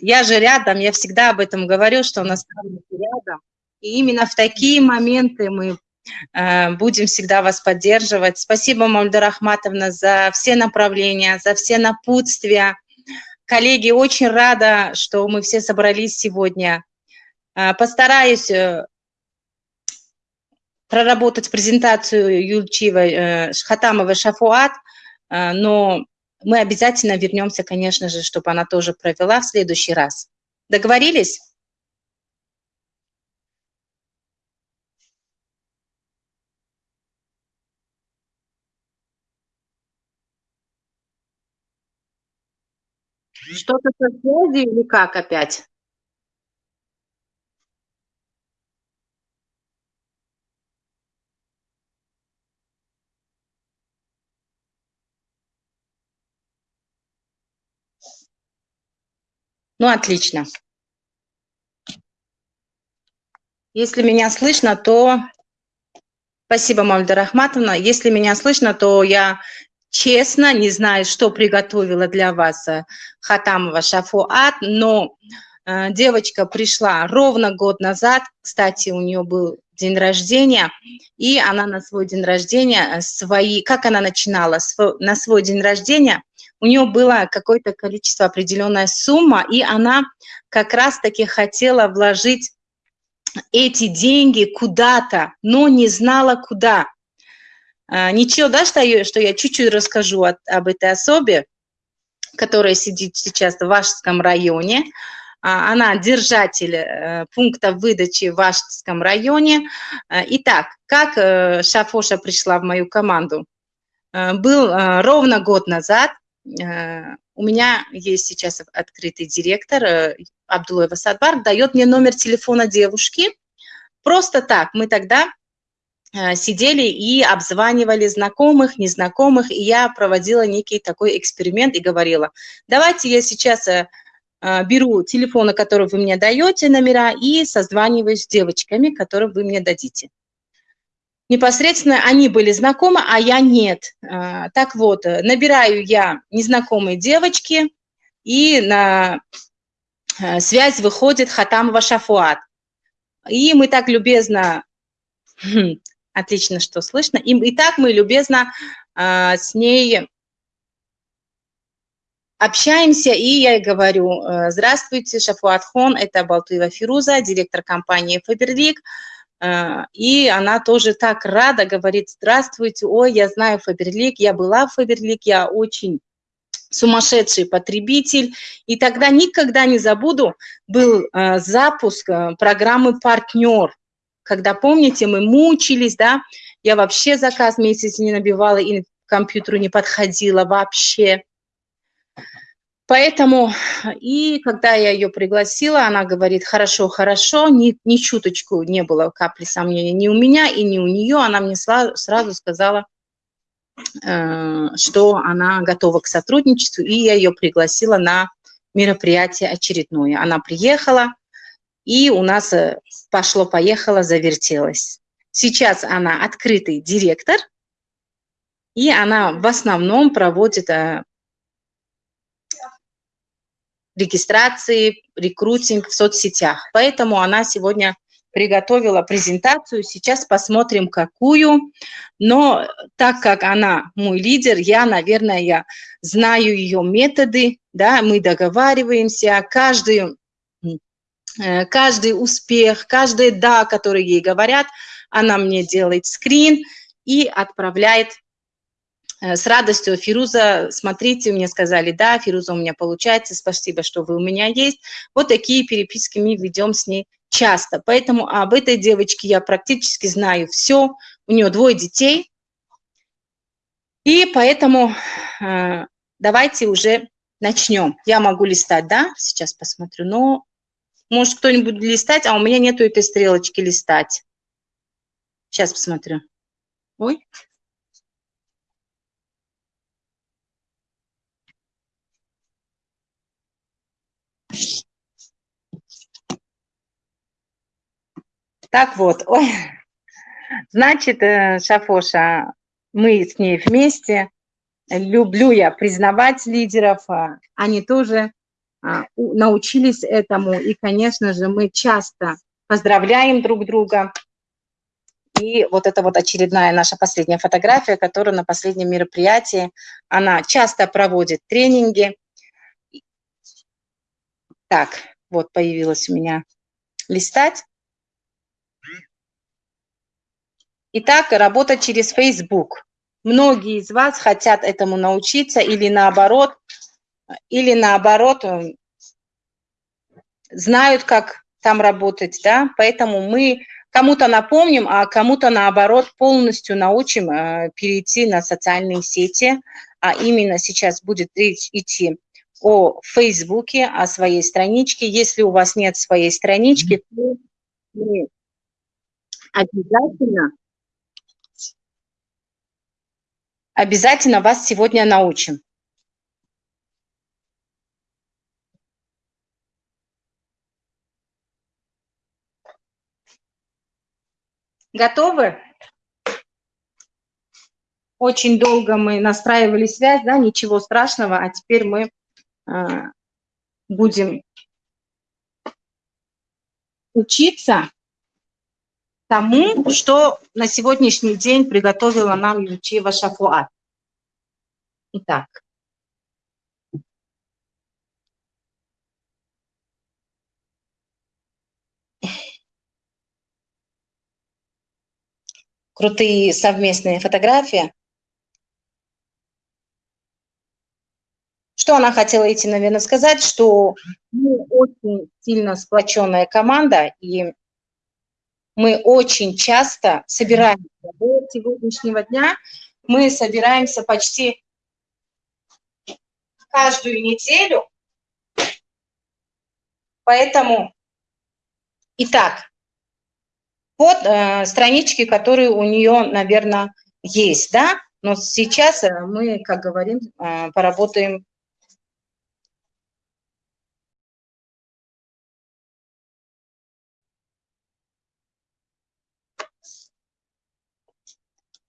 Я же рядом, я всегда об этом говорю, что у нас рядом. И именно в такие моменты мы э, будем всегда вас поддерживать. Спасибо, Мальда Рахматовна, за все направления, за все напутствия. Коллеги, очень рада, что мы все собрались сегодня. Э, постараюсь э, проработать презентацию Юльчивой, Шхатамовой Шафуат, но мы обязательно вернемся, конечно же, чтобы она тоже провела в следующий раз. Договорились? Что-то со связью или как опять? Ну, отлично. Если меня слышно, то... Спасибо, Мамда Рахматовна. Если меня слышно, то я честно не знаю, что приготовила для вас э, Хатамова Шафуат, но э, девочка пришла ровно год назад, кстати, у нее был день рождения, и она на свой день рождения э, свои, как она начинала, на свой день рождения у нее было какое-то количество, определенная сумма, и она как раз-таки хотела вложить эти деньги куда-то, но не знала куда. А, ничего, да, что я, что я чуть-чуть расскажу от, об этой особе, которая сидит сейчас в Вашском районе. А, она держатель э, пункта выдачи в Вашском районе. А, итак, как э, Шафоша пришла в мою команду? Был ровно год назад, у меня есть сейчас открытый директор э, Абдулаева Садбар, дает мне номер телефона девушки. Просто так, мы тогда э, сидели и обзванивали знакомых, незнакомых, и я проводила некий такой эксперимент и говорила, давайте я сейчас беру телефоны, которые вы мне даете, номера, и созваниваюсь с девочками, которые вы мне дадите непосредственно они были знакомы, а я нет. А, так вот, э, набираю я незнакомые девочки, и на э, связь выходит Хатамова Шафуат. И мы так любезно, хм, отлично, что слышно, и, и так мы любезно а, с ней общаемся, и я ей говорю, э, здравствуйте, Шафуат Хон, это Балтуева Фируза, директор компании Фаберлик. А, и она тоже так рада, говорит, здравствуйте, ой, я знаю Фаберлик, я была в Фаберлик, я очень сумасшедший потребитель. И тогда никогда не забуду, был э, запуск э, программы «Партнер», когда, помните, мы мучились, да, я вообще заказ месяц не набивала и к компьютеру не подходила вообще. Поэтому, и когда я ее пригласила, она говорит, хорошо, хорошо, ни, ни чуточку не было капли сомнения ни у меня и ни у нее. Она мне сразу, сказала, э, что она готова к сотрудничеству, и я ее пригласила на мероприятие очередное. Она приехала, и у нас э, пошло-поехало, завертелось. Сейчас она открытый директор, и она в основном проводит э, регистрации, рекрутинг в соцсетях. Поэтому она сегодня приготовила презентацию. Сейчас посмотрим, какую. Но так как она мой лидер, я, наверное, я знаю ее методы, да, мы договариваемся, каждый, э, каждый успех, каждое «да», которое ей говорят, она мне делает скрин и отправляет с радостью, Фируза, смотрите, мне сказали, да, Фируза у меня получается, спасибо, что вы у меня есть. Вот такие переписки мы ведем с ней часто. Поэтому об этой девочке я практически знаю все. У нее двое детей. И поэтому э, давайте уже начнем. Я могу листать, да, сейчас посмотрю, но может кто-нибудь листать, а у меня нету этой стрелочки листать. Сейчас посмотрю. Ой. Так вот, ой, значит, э, Шафоша, мы с ней вместе. Люблю я признавать лидеров, а они тоже а, научились этому. И, конечно же, мы часто поздравляем друг друга. И вот это вот очередная наша последняя фотография, которая на последнем мероприятии, она часто проводит тренинги. Так, вот появилась у меня листать. Итак, работать через Facebook. Многие из вас хотят этому научиться или наоборот, или наоборот э, знают, как там работать, да, поэтому мы кому-то напомним, а кому-то наоборот полностью научим э, перейти на социальные сети, а именно сейчас будет речь идти о Фейсбуке, о своей страничке. Если у вас нет своей странички, то обязательно, обязательно вас сегодня научим. Готовы? Очень долго мы настраивали связь, да, ничего страшного, а теперь мы э, будем учиться тому, что на сегодняшний день приготовила нам Ючева Шафуат. Итак. Крутые совместные фотографии. Что она хотела идти, наверное, сказать, что мы очень сильно сплоченная команда, и мы очень часто собираемся. До сегодняшнего дня мы собираемся почти каждую неделю. Поэтому, итак, вот э, странички, которые у нее, наверное, есть, да, но сейчас э, мы, как говорим, э, поработаем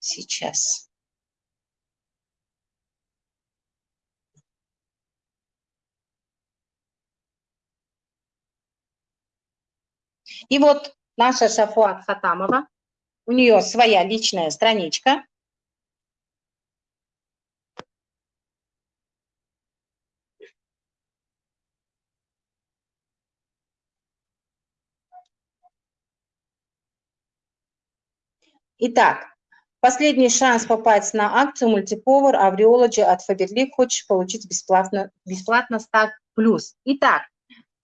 сейчас. И вот наша Шафуат Хатамова, у нее своя личная страничка. Итак, последний шанс попасть на акцию мультиповар Авриологи от Фаберлик. Хочешь получить бесплатно, бесплатно 100 плюс. Итак,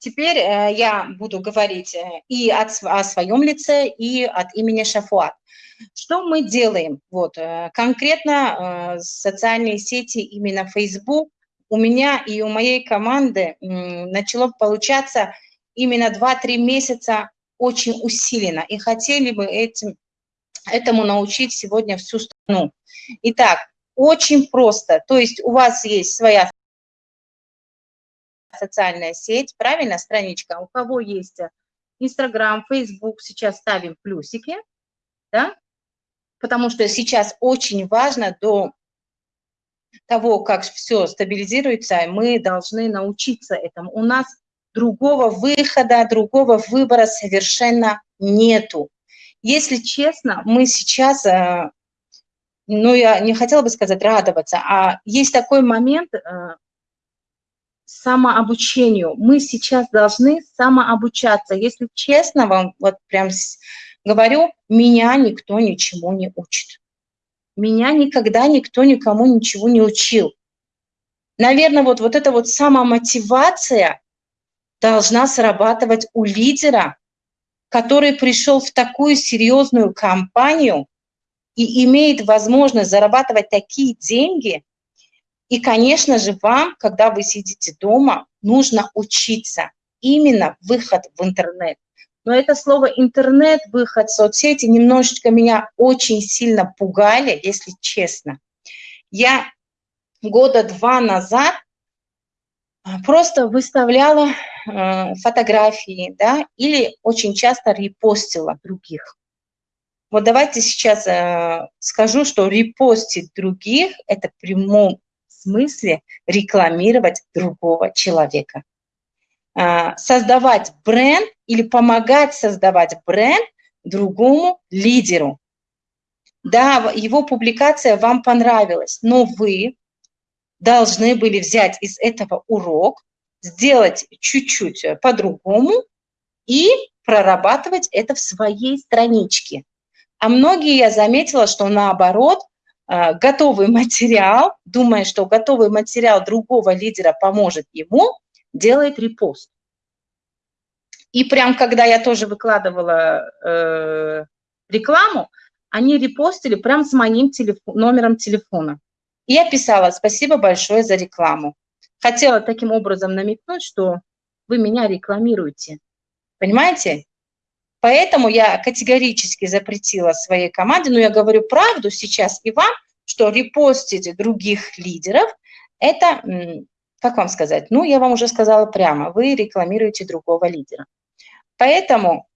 Теперь э, я буду говорить э, и от, о своем лице, и от имени Шафуат. Что мы делаем? Вот, э, конкретно социальные сети, именно Facebook, у меня и у моей команды начало получаться именно 2-3 месяца очень усиленно. И хотели бы этим, этому научить сегодня всю страну. Итак, очень просто. То есть у вас есть своя социальная сеть, правильно, страничка. У кого есть Инстаграм, Фейсбук, сейчас ставим плюсики, да, потому что сейчас очень важно до того, как все стабилизируется, мы должны научиться этому. У нас другого выхода, другого выбора совершенно нету. Если честно, мы сейчас, э, ну, я не хотела бы сказать радоваться, а есть такой момент, э, самообучению. Мы сейчас должны самообучаться. Если честно вам, вот прям говорю, меня никто ничему не учит. Меня никогда никто никому ничего не учил. Наверное, вот, вот эта вот самомотивация должна срабатывать у лидера, который пришел в такую серьезную компанию и имеет возможность зарабатывать такие деньги, и, конечно же, вам, когда вы сидите дома, нужно учиться. Именно выход в интернет. Но это слово интернет, выход в соцсети немножечко меня очень сильно пугали, если честно. Я года два назад просто выставляла э, фотографии, да, или очень часто репостила других. Вот давайте сейчас э, скажу, что репостить других – это в прямом смысле рекламировать другого человека. создавать бренд или помогать создавать бренд другому лидеру. Да, его публикация вам понравилась, но вы должны были взять из этого урок, сделать чуть-чуть по-другому и прорабатывать это в своей страничке. А многие, я заметила, что наоборот, э, готовый материал, думая, что готовый материал другого лидера поможет ему, делает репост. И прям когда я тоже выкладывала э, рекламу, они репостили прям с моим телефон, номером телефона. Я писала «Спасибо большое за рекламу». Хотела таким образом намекнуть, что вы меня рекламируете. Понимаете? Поэтому я категорически запретила своей команде, но я говорю правду сейчас и вам, что репостить других лидеров – это, как вам сказать, ну, я вам уже сказала прямо, вы рекламируете другого лидера. Поэтому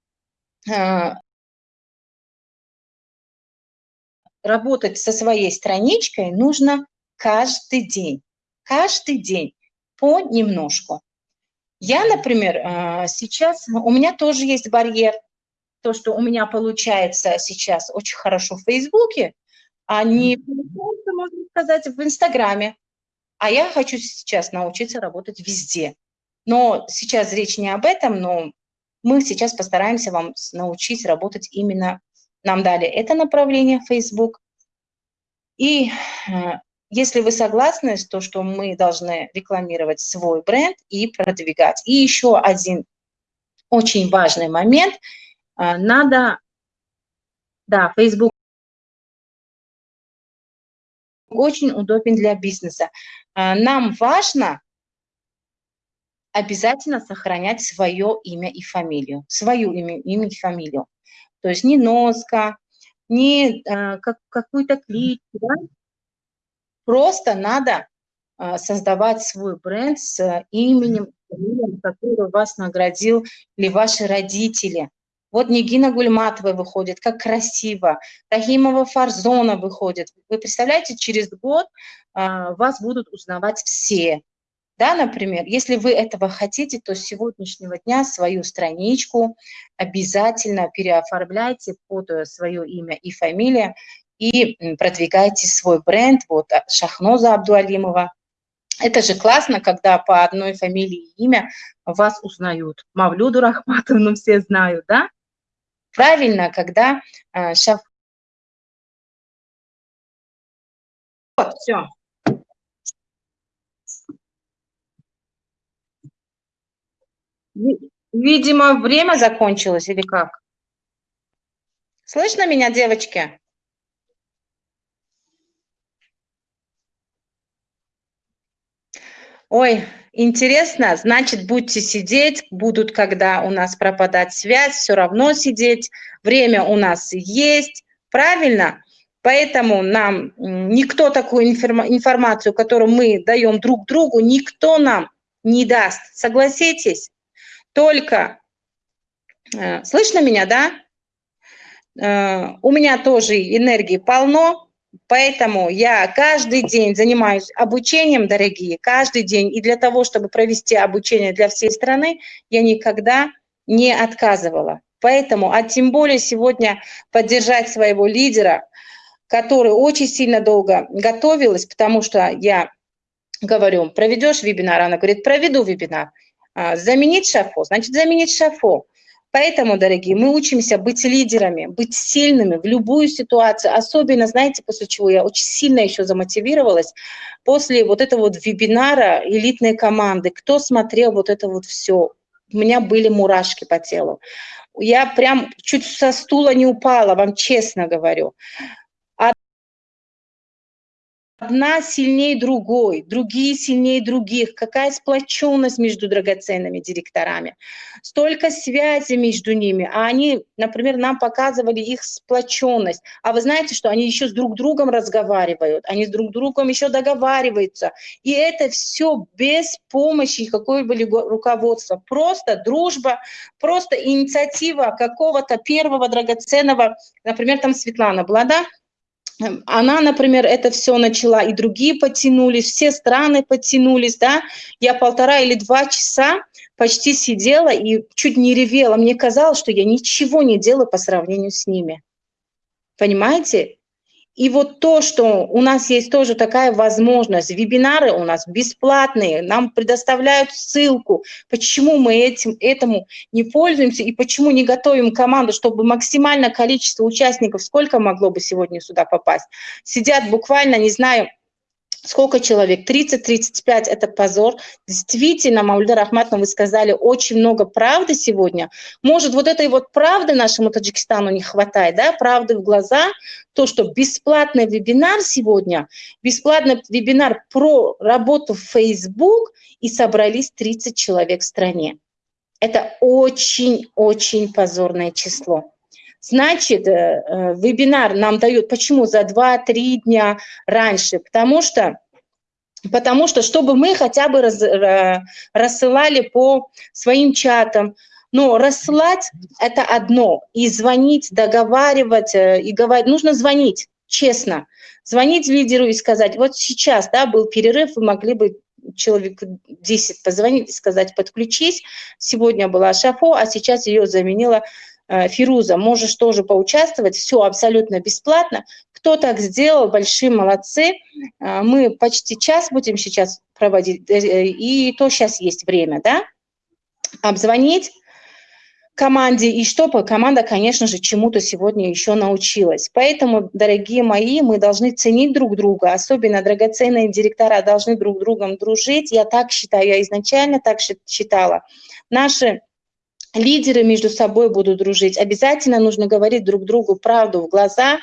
работать со своей страничкой нужно каждый день. Каждый день понемножку. Я, например, э, сейчас, у меня тоже есть барьер. То, что у меня получается сейчас очень хорошо в Фейсбуке, а не, можно сказать, в Инстаграме. А я хочу сейчас научиться работать везде. Но сейчас речь не об этом, но мы сейчас постараемся вам научить работать именно, нам дали это направление Facebook. И э, если вы согласны то, что мы должны рекламировать свой бренд и продвигать. И еще один очень важный момент. Э, надо, да, Facebook очень удобен для бизнеса. Э, нам важно обязательно сохранять свое имя и фамилию, свою имя, имя и фамилию. То есть не носка, не э, как, какую-то кличку, да? Просто надо э, создавать свой бренд с именем, который вас наградил или ваши родители. Вот Нигина Гульматова выходит, как красиво. Рахимова Фарзона выходит. Вы представляете, через год э, вас будут узнавать все. Да, например, если вы этого хотите, то с сегодняшнего дня свою страничку обязательно переоформляйте под э, свое имя и фамилию и продвигайте свой бренд, вот а, Шахноза Абдуалимова. Это же классно, когда по одной фамилии и имя вас узнают. Мавлюду Рахматовну все знают, да? Правильно, когда э, Шаф... Вот, все. Видимо, время закончилось или как? Слышно меня, девочки? Ой, интересно, значит, будете сидеть, будут, когда у нас пропадать связь, все равно сидеть, время у нас есть, правильно? Поэтому нам никто такую информацию, которую мы даем друг другу, никто нам не даст. Согласитесь? Только, э, слышно меня, да? Э, у меня тоже энергии полно, поэтому я каждый день занимаюсь обучением, дорогие, каждый день. И для того, чтобы провести обучение для всей страны, я никогда не отказывала. Поэтому, а тем более сегодня поддержать своего лидера, который очень сильно долго готовилась, потому что я говорю, проведешь вебинар? Она говорит, проведу вебинар. А, заменить шафо, значит заменить шафо. Поэтому, дорогие, мы учимся быть лидерами, быть сильными в любую ситуацию. Особенно, знаете, после чего я очень сильно еще замотивировалась, после вот этого вот вебинара элитной команды, кто смотрел вот это вот все, у меня были мурашки по телу. Я прям чуть со стула не упала, вам честно говорю одна сильнее другой, другие сильнее других, какая сплоченность между драгоценными директорами, столько связи между ними, а они, например, нам показывали их сплоченность, а вы знаете, что они еще с друг другом разговаривают, они с друг другом еще договариваются, и это все без помощи какого-либо руководства, просто дружба, просто инициатива какого-то первого драгоценного, например, там Светлана была, да, она, например, это все начала, и другие потянулись, все страны потянулись, да. Я полтора или два часа почти сидела и чуть не ревела. Мне казалось, что я ничего не делаю по сравнению с ними. Понимаете? И вот то, что у нас есть тоже такая возможность, вебинары у нас бесплатные, нам предоставляют ссылку, почему мы этим, этому не пользуемся и почему не готовим команду, чтобы максимальное количество участников, сколько могло бы сегодня сюда попасть, сидят буквально, не знаю, Сколько человек? 30-35 – это позор. Действительно, Мамульда Рахматовна, вы сказали очень много правды сегодня. Может, вот этой вот правды нашему Таджикистану не хватает, да, правды в глаза, то, что бесплатный вебинар сегодня, бесплатный вебинар про работу в Facebook, и собрались 30 человек в стране. Это очень-очень позорное число. Значит, э, э, вебинар нам дают, почему за 2-3 дня раньше? Потому что, потому что, чтобы мы хотя бы раз, рассылали по своим чатам, но рассылать – это одно, и звонить, договаривать, э, и говорить, нужно звонить, честно. Звонить лидеру и сказать, вот сейчас, да, был перерыв, вы могли бы человек 10 позвонить и сказать, подключись, сегодня была Шафо, а сейчас ее заменила Э, Фируза, можешь тоже поучаствовать, все абсолютно бесплатно. Кто так сделал, большие молодцы. Э, мы почти час будем сейчас проводить, э, и то сейчас есть время, да, обзвонить команде, и чтобы команда, конечно же, чему-то сегодня еще научилась. Поэтому, дорогие мои, мы должны ценить друг друга, особенно драгоценные директора должны друг другом дружить. Я так считаю, я изначально так считала. Наши лидеры между собой будут дружить. Обязательно нужно говорить друг другу правду в глаза,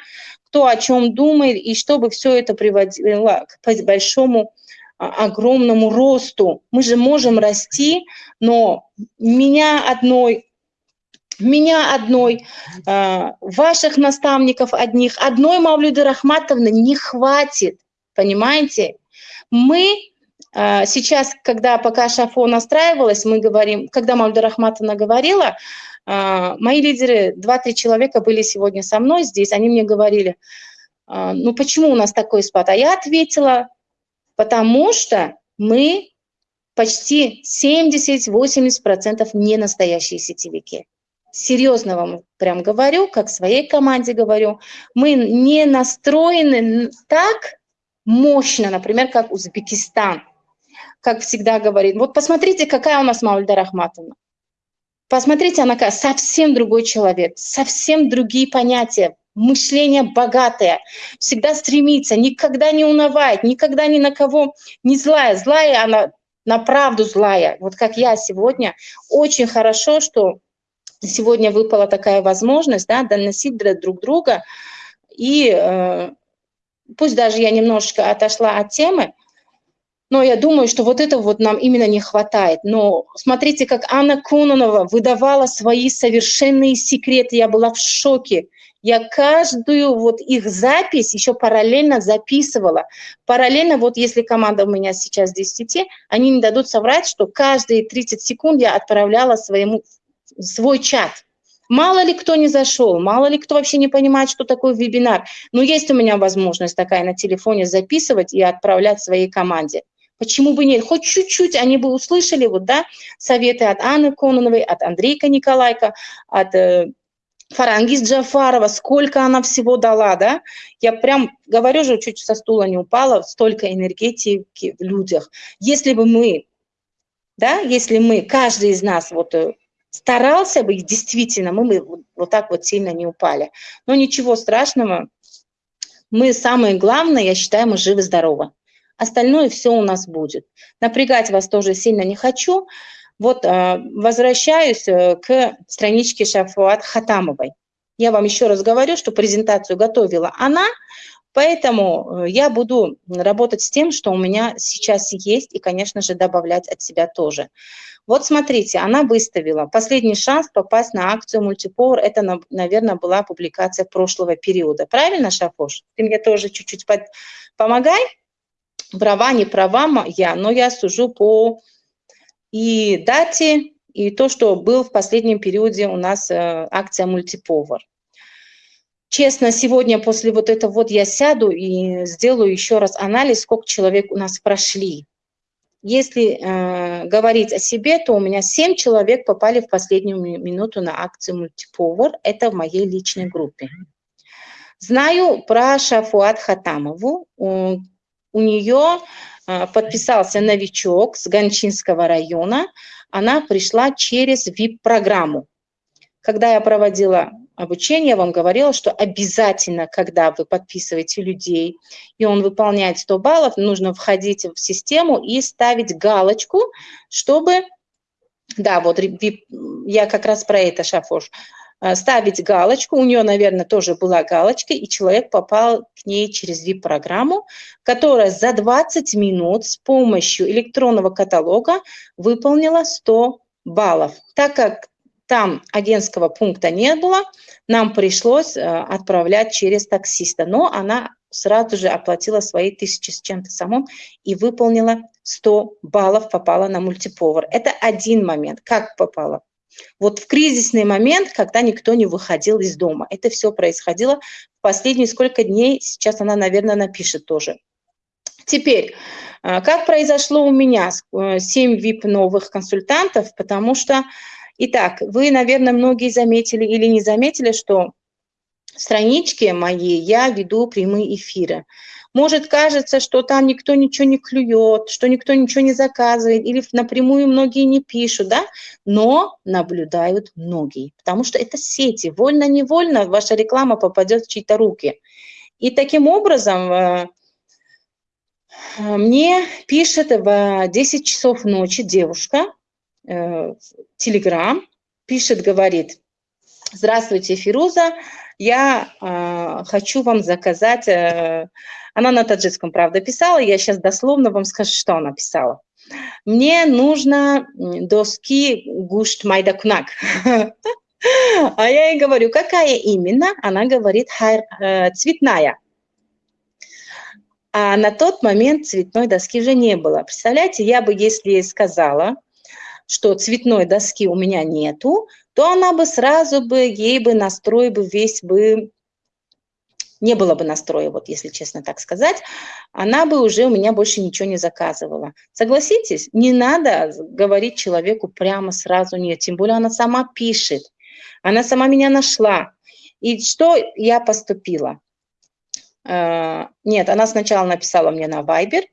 кто о чем думает, и чтобы все это приводило к большому а, огромному росту. Мы же можем расти, но меня одной, меня одной, э, ваших наставников одних, одной Мавлюды Рахматовны не хватит, понимаете? Мы а, сейчас, когда пока Шафо настраивалась, мы говорим, когда Мальда Рахматовна говорила, а, мои лидеры, два-три человека были сегодня со мной здесь, они мне говорили, а, ну почему у нас такой спад? А я ответила, потому что мы почти 70-80% не настоящие сетевики. Серьезно вам прям говорю, как своей команде говорю, мы не настроены так мощно, например, как Узбекистан – как всегда говорит, вот посмотрите, какая у нас Маульда Рахматовна. Посмотрите, она какая, совсем другой человек, совсем другие понятия, мышление богатое, всегда стремится, никогда не унывает, никогда ни на кого не злая. Злая она на правду злая. Вот как я сегодня. Очень хорошо, что сегодня выпала такая возможность да, доносить друг друга. И э, пусть даже я немножечко отошла от темы, но я думаю, что вот этого вот нам именно не хватает. Но смотрите, как Анна Кононова выдавала свои совершенные секреты. Я была в шоке. Я каждую вот их запись еще параллельно записывала. Параллельно, вот если команда у меня сейчас здесь в сети, они не дадут соврать, что каждые 30 секунд я отправляла своему, свой чат. Мало ли кто не зашел, мало ли кто вообще не понимает, что такое вебинар. Но есть у меня возможность такая на телефоне записывать и отправлять своей команде. Почему бы нет? Хоть чуть-чуть они бы услышали вот, да, советы от Анны Кононовой, от Андрейка Николайка, от э, Фарангиз Джафарова, сколько она всего дала, да? Я прям говорю же, чуть со стула не упала, столько энергетики в людях. Если бы мы, да, если мы, каждый из нас вот э, старался бы, действительно, мы бы вот так вот сильно не упали. Но ничего страшного, мы самое главное, я считаю, мы живы-здоровы остальное все у нас будет. Напрягать вас тоже сильно не хочу. Вот а, возвращаюсь э, к страничке Шафуат Хатамовой. Я вам еще раз говорю, что презентацию готовила она, поэтому э, я буду работать с тем, что у меня сейчас есть, и, конечно же, добавлять от себя тоже. Вот смотрите, она выставила последний шанс попасть на акцию мультипор. Это, наверное, была публикация прошлого периода. Правильно, Шафош? Ты мне тоже чуть-чуть под... помогай права, не права я, но я сужу по и дате, и то, что был в последнем периоде у нас э, акция мультиповар. Честно, сегодня после вот этого вот я сяду и сделаю еще раз анализ, сколько человек у нас прошли. Если э, говорить о себе, то у меня 7 человек попали в последнюю минуту на акцию Multipower. Это в моей личной группе. Знаю про Шафуат Хатамову. У, нее э, подписался новичок с Гончинского района. Она пришла через VIP-программу. Когда я проводила обучение, я вам говорила, что обязательно, когда вы подписываете людей, и он выполняет 100 баллов, нужно входить в систему и ставить галочку, чтобы, да, вот я как раз про это, Шафош, ставить галочку, у нее, наверное, тоже была галочка, и человек попал к ней через VIP-программу, которая за 20 минут с помощью электронного каталога выполнила 100 баллов. Так как там агентского пункта не было, нам пришлось э, отправлять через таксиста. Но она сразу же оплатила свои тысячи с чем-то самым и выполнила 100 баллов, попала на мультиповар. Это один момент. Как попала? Вот в кризисный момент, когда никто не выходил из дома. Это все происходило в последние сколько дней. Сейчас она, наверное, напишет тоже. Теперь, э, как произошло у меня 7 VIP новых консультантов, потому что Итак, вы, наверное, многие заметили или не заметили, что страничке моей я веду прямые эфиры. Может, кажется, что там никто ничего не клюет, что никто ничего не заказывает, или напрямую многие не пишут, да, но наблюдают многие, потому что это сети, вольно-невольно ваша реклама попадет в чьи-то руки. И таким образом э, мне пишет в 10 часов ночи девушка, Телеграм, пишет, говорит, здравствуйте, Фируза, я э, хочу вам заказать, э, она на таджикском, правда, писала, я сейчас дословно вам скажу, что она писала. Мне нужно доски гушт майдакунак. А я ей говорю, какая именно? Она говорит, э, цветная. А на тот момент цветной доски же не было. Представляете, я бы, если ей сказала, что цветной доски у меня нету, то она бы сразу бы, ей бы настрой бы весь бы, не было бы настроя, вот если честно так сказать, она бы уже у меня больше ничего не заказывала. Согласитесь, не надо говорить человеку прямо сразу нет, тем более она сама пишет, она сама меня нашла. И что я поступила? Uh, нет, она сначала написала мне на Viber,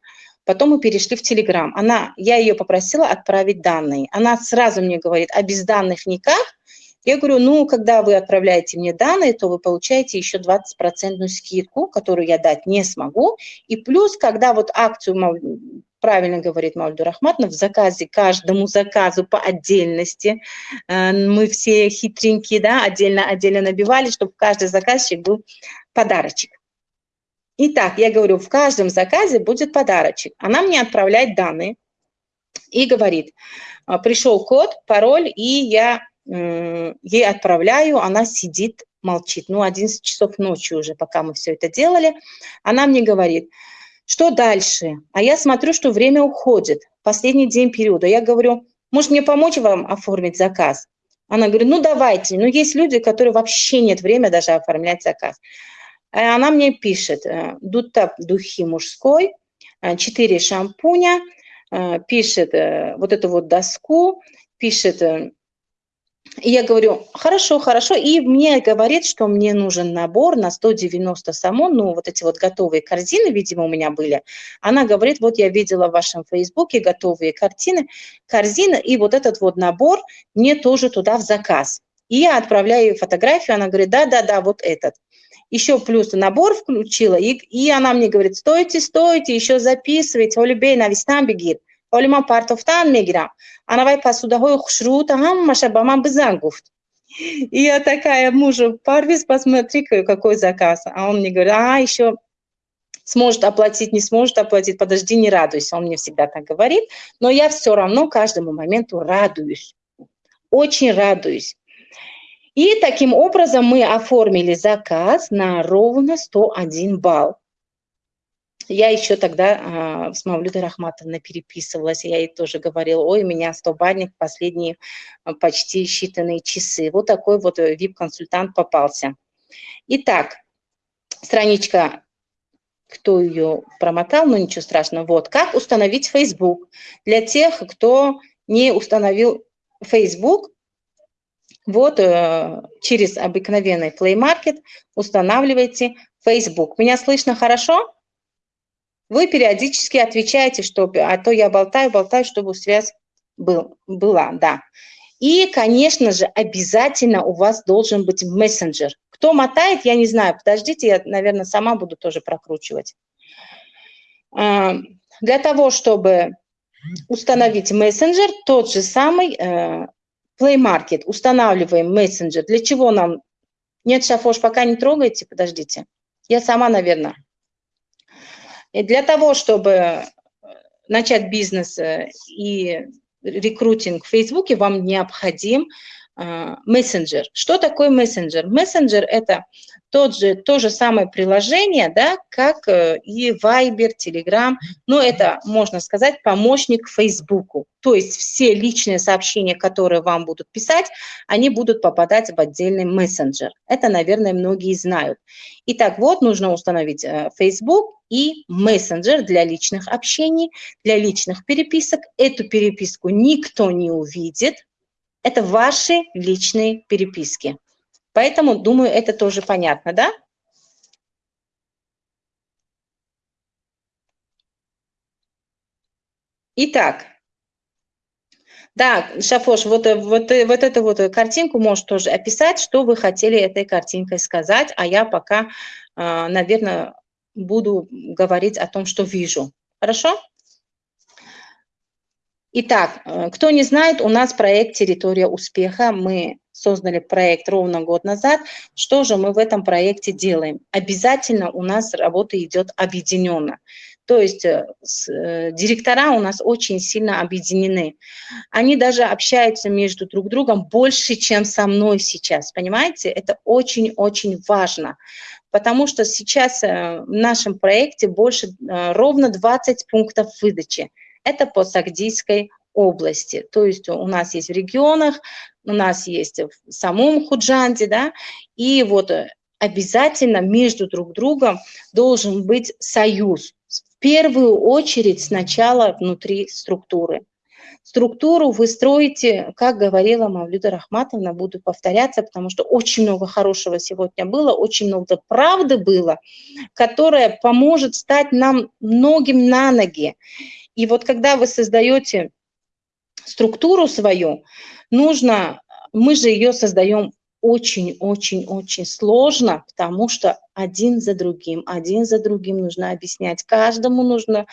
Потом мы перешли в Телеграм. Она, я ее попросила отправить данные. Она сразу мне говорит, а без данных никак? Я говорю, ну, когда вы отправляете мне данные, то вы получаете еще 20% скидку, которую я дать не смогу. И плюс, когда вот акцию, правильно говорит Мальдур Ахматовна, в заказе, каждому заказу по отдельности, э, мы все хитренькие, да, отдельно-отдельно набивали, чтобы каждый заказчик был подарочек. Итак, я говорю, в каждом заказе будет подарочек. Она мне отправляет данные и говорит, «А, пришел код, пароль, и я ей отправляю, она сидит, молчит. Ну, 11 часов ночи уже, пока мы все это делали. Она мне говорит, что дальше? А я смотрю, что время уходит, последний день периода. Я говорю, может мне помочь вам оформить заказ? Она говорит, ну давайте. Но есть люди, которые вообще нет времени даже оформлять заказ. Э, она мне пишет, э, Дутап духи мужской, 4 э, шампуня, пишет вот эту вот доску, пишет, и я говорю, хорошо, хорошо, и мне говорит, что мне нужен набор на 190 самон, ну вот эти вот готовые корзины, видимо, у меня были. Она говорит, вот я видела в вашем фейсбуке готовые картины, корзины, и вот этот вот набор мне тоже туда в заказ. И я отправляю ей фотографию, она говорит, да-да-да, вот этот еще плюс набор включила, и, и она мне говорит, стойте, стойте, еще записывайте, Оли бей на вистан бегит, Оли ма партофтан мегирам, она вай посудахой хшрута, хаммаша бамам бизан гуфт. И я такая мужу, Парвиз, посмотри, какой заказ. А он мне говорит, а, еще сможет оплатить, не сможет оплатить, подожди, не радуйся. Он мне всегда так говорит. Но я все равно каждому моменту радуюсь. Очень радуюсь. И таким образом мы оформили заказ на ровно 101 балл. Я еще тогда а, с Мавлюдой Рахматовной переписывалась, я ей тоже говорила, ой, у меня 100 бальник последние а, почти считанные часы. Вот такой вот VIP-консультант попался. Итак, страничка, кто ее промотал, ну ничего страшного. Вот, как установить Facebook. Для тех, кто не установил Facebook, вот э, через обыкновенный Play Market устанавливаете Facebook. Меня слышно хорошо? Вы периодически отвечаете, что, а то я болтаю, болтаю, чтобы связь был, была, да. И, конечно же, обязательно у вас должен быть мессенджер. Кто мотает, я не знаю. Подождите, я, наверное, сама буду тоже прокручивать. А, для того, чтобы установить мессенджер, тот же самый э, Play Market. Устанавливаем мессенджер. Для чего нам? Нет, Шафош, пока не трогайте, подождите. Я сама, наверное. Для того, чтобы начать бизнес э, и рекрутинг в Фейсбуке, вам необходим э, мессенджер. Что такое мессенджер? Мессенджер – это тот же, то же самое приложение, да, как э, и Viber, Telegram, но это, можно сказать, помощник Фейсбуку. То есть все личные сообщения, которые вам будут писать, они будут попадать в отдельный мессенджер. Это, наверное, многие знают. Итак, вот нужно установить э, Facebook и мессенджер для личных общений, для личных переписок. Эту переписку никто не увидит. Это ваши личные переписки. Поэтому, думаю, это тоже понятно, да? Итак, да, Шафош, вот, вот, вот эту вот картинку можешь тоже описать, что вы хотели этой картинкой сказать, а я пока, а, наверное, буду говорить о том, что вижу. Хорошо? Итак, э, кто не знает, у нас проект «Территория успеха». Мы создали проект ровно год назад. Что же мы в этом проекте делаем? Обязательно у нас работа идет объединенно. То есть э, э, директора у нас очень сильно объединены. Они даже общаются между друг другом больше, чем со мной сейчас. Понимаете? Это очень-очень важно. Потому что сейчас в нашем проекте больше ровно 20 пунктов выдачи это по Сагдийской области. То есть у нас есть в регионах, у нас есть в самом Худжанде, да, и вот обязательно между друг другом должен быть союз. В первую очередь сначала внутри структуры. Структуру вы строите, как говорила Мавлюда Рахматовна, буду повторяться, потому что очень много хорошего сегодня было, очень много правды было, которая поможет стать нам многим на ноги. И вот когда вы создаете структуру свою, нужно, мы же ее создаем очень-очень-очень сложно, потому что один за другим, один за другим нужно объяснять. Каждому нужно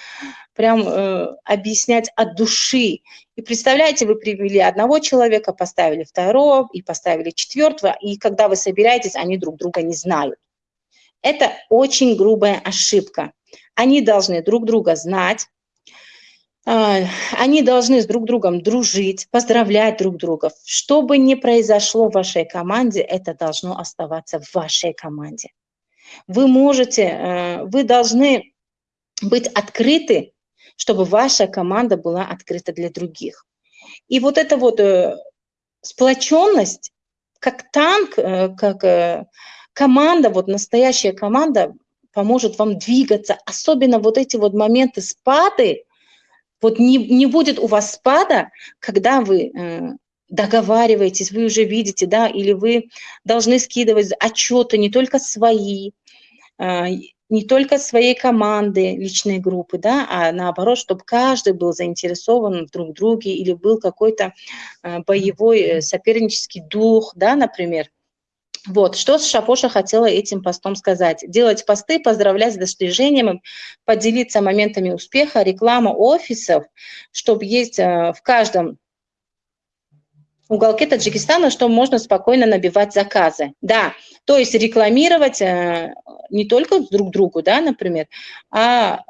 прям э, объяснять от души. И представляете, вы привели одного человека, поставили второго и поставили четвертого, и когда вы собираетесь, они друг друга не знают. Это очень грубая ошибка. Они должны друг друга знать, они должны с друг другом дружить, поздравлять друг друга. Что бы ни произошло в вашей команде, это должно оставаться в вашей команде. Вы можете, э, вы должны быть открыты, чтобы ваша команда была открыта для других. И вот эта вот э, сплоченность, как танк, э, как команда, вот настоящая команда поможет вам двигаться. Особенно вот эти вот моменты спады, вот не, не будет у вас спада, когда вы э, договариваетесь, вы уже видите, да, или вы должны скидывать отчеты не только свои, э, не только своей команды, личной группы, да, а наоборот, чтобы каждый был заинтересован в друг друге или был какой-то э, боевой э, сопернический дух, да, например. Вот, что Шапоша хотела этим постом сказать. Делать посты, поздравлять с достижением, поделиться моментами успеха, реклама офисов, чтобы есть э, в каждом уголке Таджикистана, что можно спокойно набивать заказы. Да, то есть рекламировать э, не только друг другу, да, например, а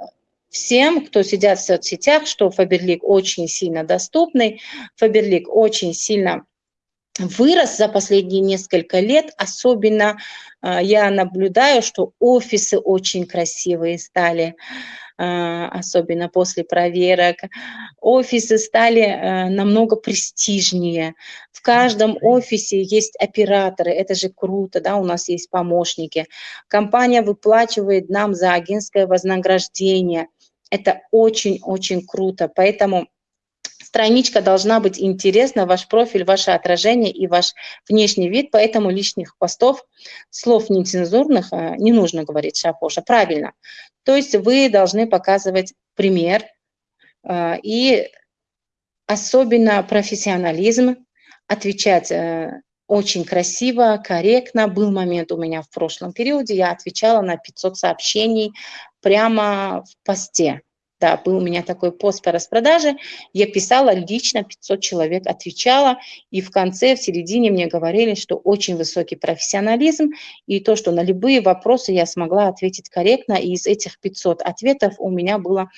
всем, кто сидят в соцсетях, что Фаберлик очень сильно доступный, Фаберлик очень сильно вырос за последние несколько лет. Особенно а, я наблюдаю, что офисы очень красивые стали. особенно после проверок. Офисы стали намного престижнее. В каждом офисе есть операторы, это же круто, да, у нас есть помощники. Компания выплачивает нам за агентское вознаграждение. Это очень-очень круто, поэтому страничка должна быть интересна, ваш профиль, ваше отражение и ваш внешний вид, поэтому лишних постов, слов нецензурных э, не нужно говорить, Шапоша, правильно. То есть вы должны показывать пример э, и особенно профессионализм, отвечать э, очень красиво, корректно. Был момент у меня в прошлом периоде, я отвечала на 500 сообщений прямо в посте. Да, был у меня такой пост по распродаже, я писала лично, 500 человек отвечала, и в конце, в середине мне говорили, что очень высокий профессионализм, и то, что на любые вопросы я смогла ответить корректно, и из этих 500 ответов у меня было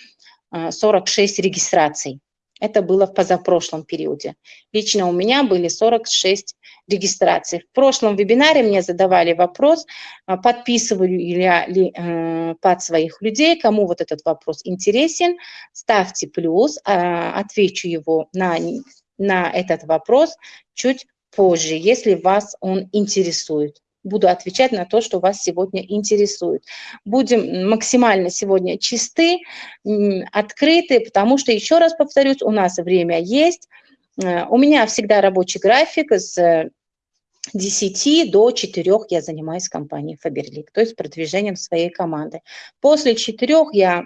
46 а, регистраций. Это было в позапрошлом периоде. Лично у меня были 46 регистраций. В прошлом вебинаре мне задавали вопрос, а, подписываю я ли э, под своих людей, кому вот этот вопрос интересен, ставьте плюс, а, отвечу его на, на этот вопрос чуть позже, если вас он интересует буду отвечать на то, что вас сегодня интересует. Будем максимально сегодня чисты, открыты, потому что, еще раз повторюсь, у нас время есть. Э, у меня всегда рабочий график с 10 до 4 я занимаюсь компанией Faberlic, то есть продвижением своей команды. После 4 я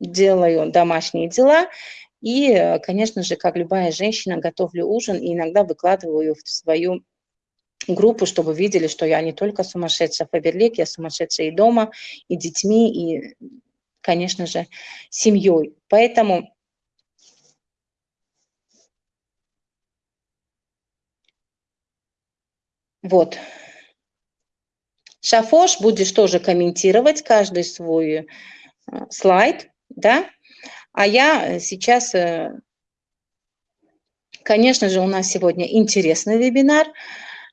делаю домашние дела и, э, конечно же, как любая женщина, готовлю ужин и иногда выкладываю в свою группу, чтобы видели, что я не только сумасшедшая Фаберлик, я сумасшедшая и дома, и детьми, и, конечно же, семьей. Поэтому вот. Шафош будешь тоже комментировать каждый свой э, слайд, да, а я сейчас, э, конечно же, у нас сегодня интересный вебинар,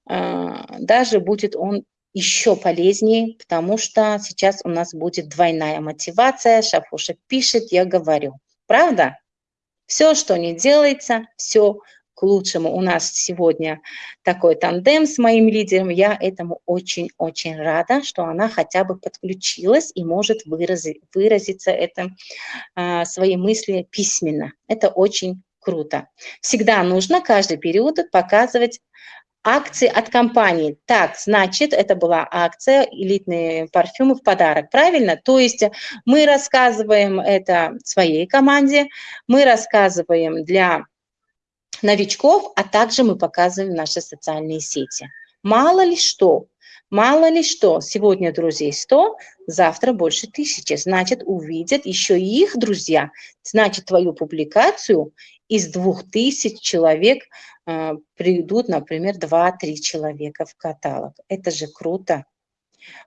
даже будет он еще полезнее, потому что сейчас у нас будет двойная мотивация. Шафуша пишет, я говорю. Правда? Все, что не делается, все к лучшему. У нас сегодня такой тандем с моим лидером. Я этому очень-очень рада, что она хотя бы подключилась и может выразить, выразиться это, а, свои мысли письменно. Это очень круто. Всегда нужно каждый период показывать акции от компании. Так, значит, это была акция элитные парфюмы в подарок, правильно? То есть мы рассказываем это своей команде, мы рассказываем для новичков, а также мы показываем наши социальные сети. Мало ли что, мало ли что, сегодня друзей 100, завтра больше тысячи, значит, увидят еще их друзья, значит, твою публикацию из двух тысяч человек э, придут, например, 2-3 человека в каталог. Это же круто.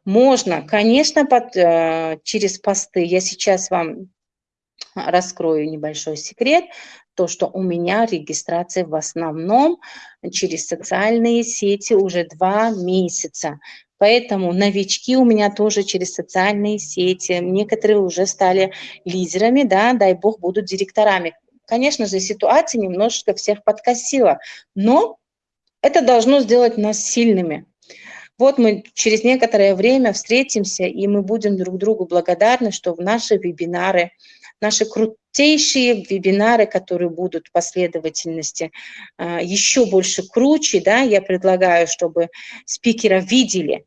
Можно, конечно, под, э, через посты. Я сейчас вам раскрою небольшой секрет, то, что у меня регистрация в основном через социальные сети уже два месяца. Поэтому новички у меня тоже через социальные сети, некоторые уже стали лидерами, да, дай бог, будут директорами. Конечно же, ситуация немножечко всех подкосила, но это должно сделать нас сильными. Вот мы через некоторое время встретимся, и мы будем друг другу благодарны, что в наши вебинары, наши крутейшие вебинары, которые будут в последовательности а, еще больше круче, да, я предлагаю, чтобы спикера видели,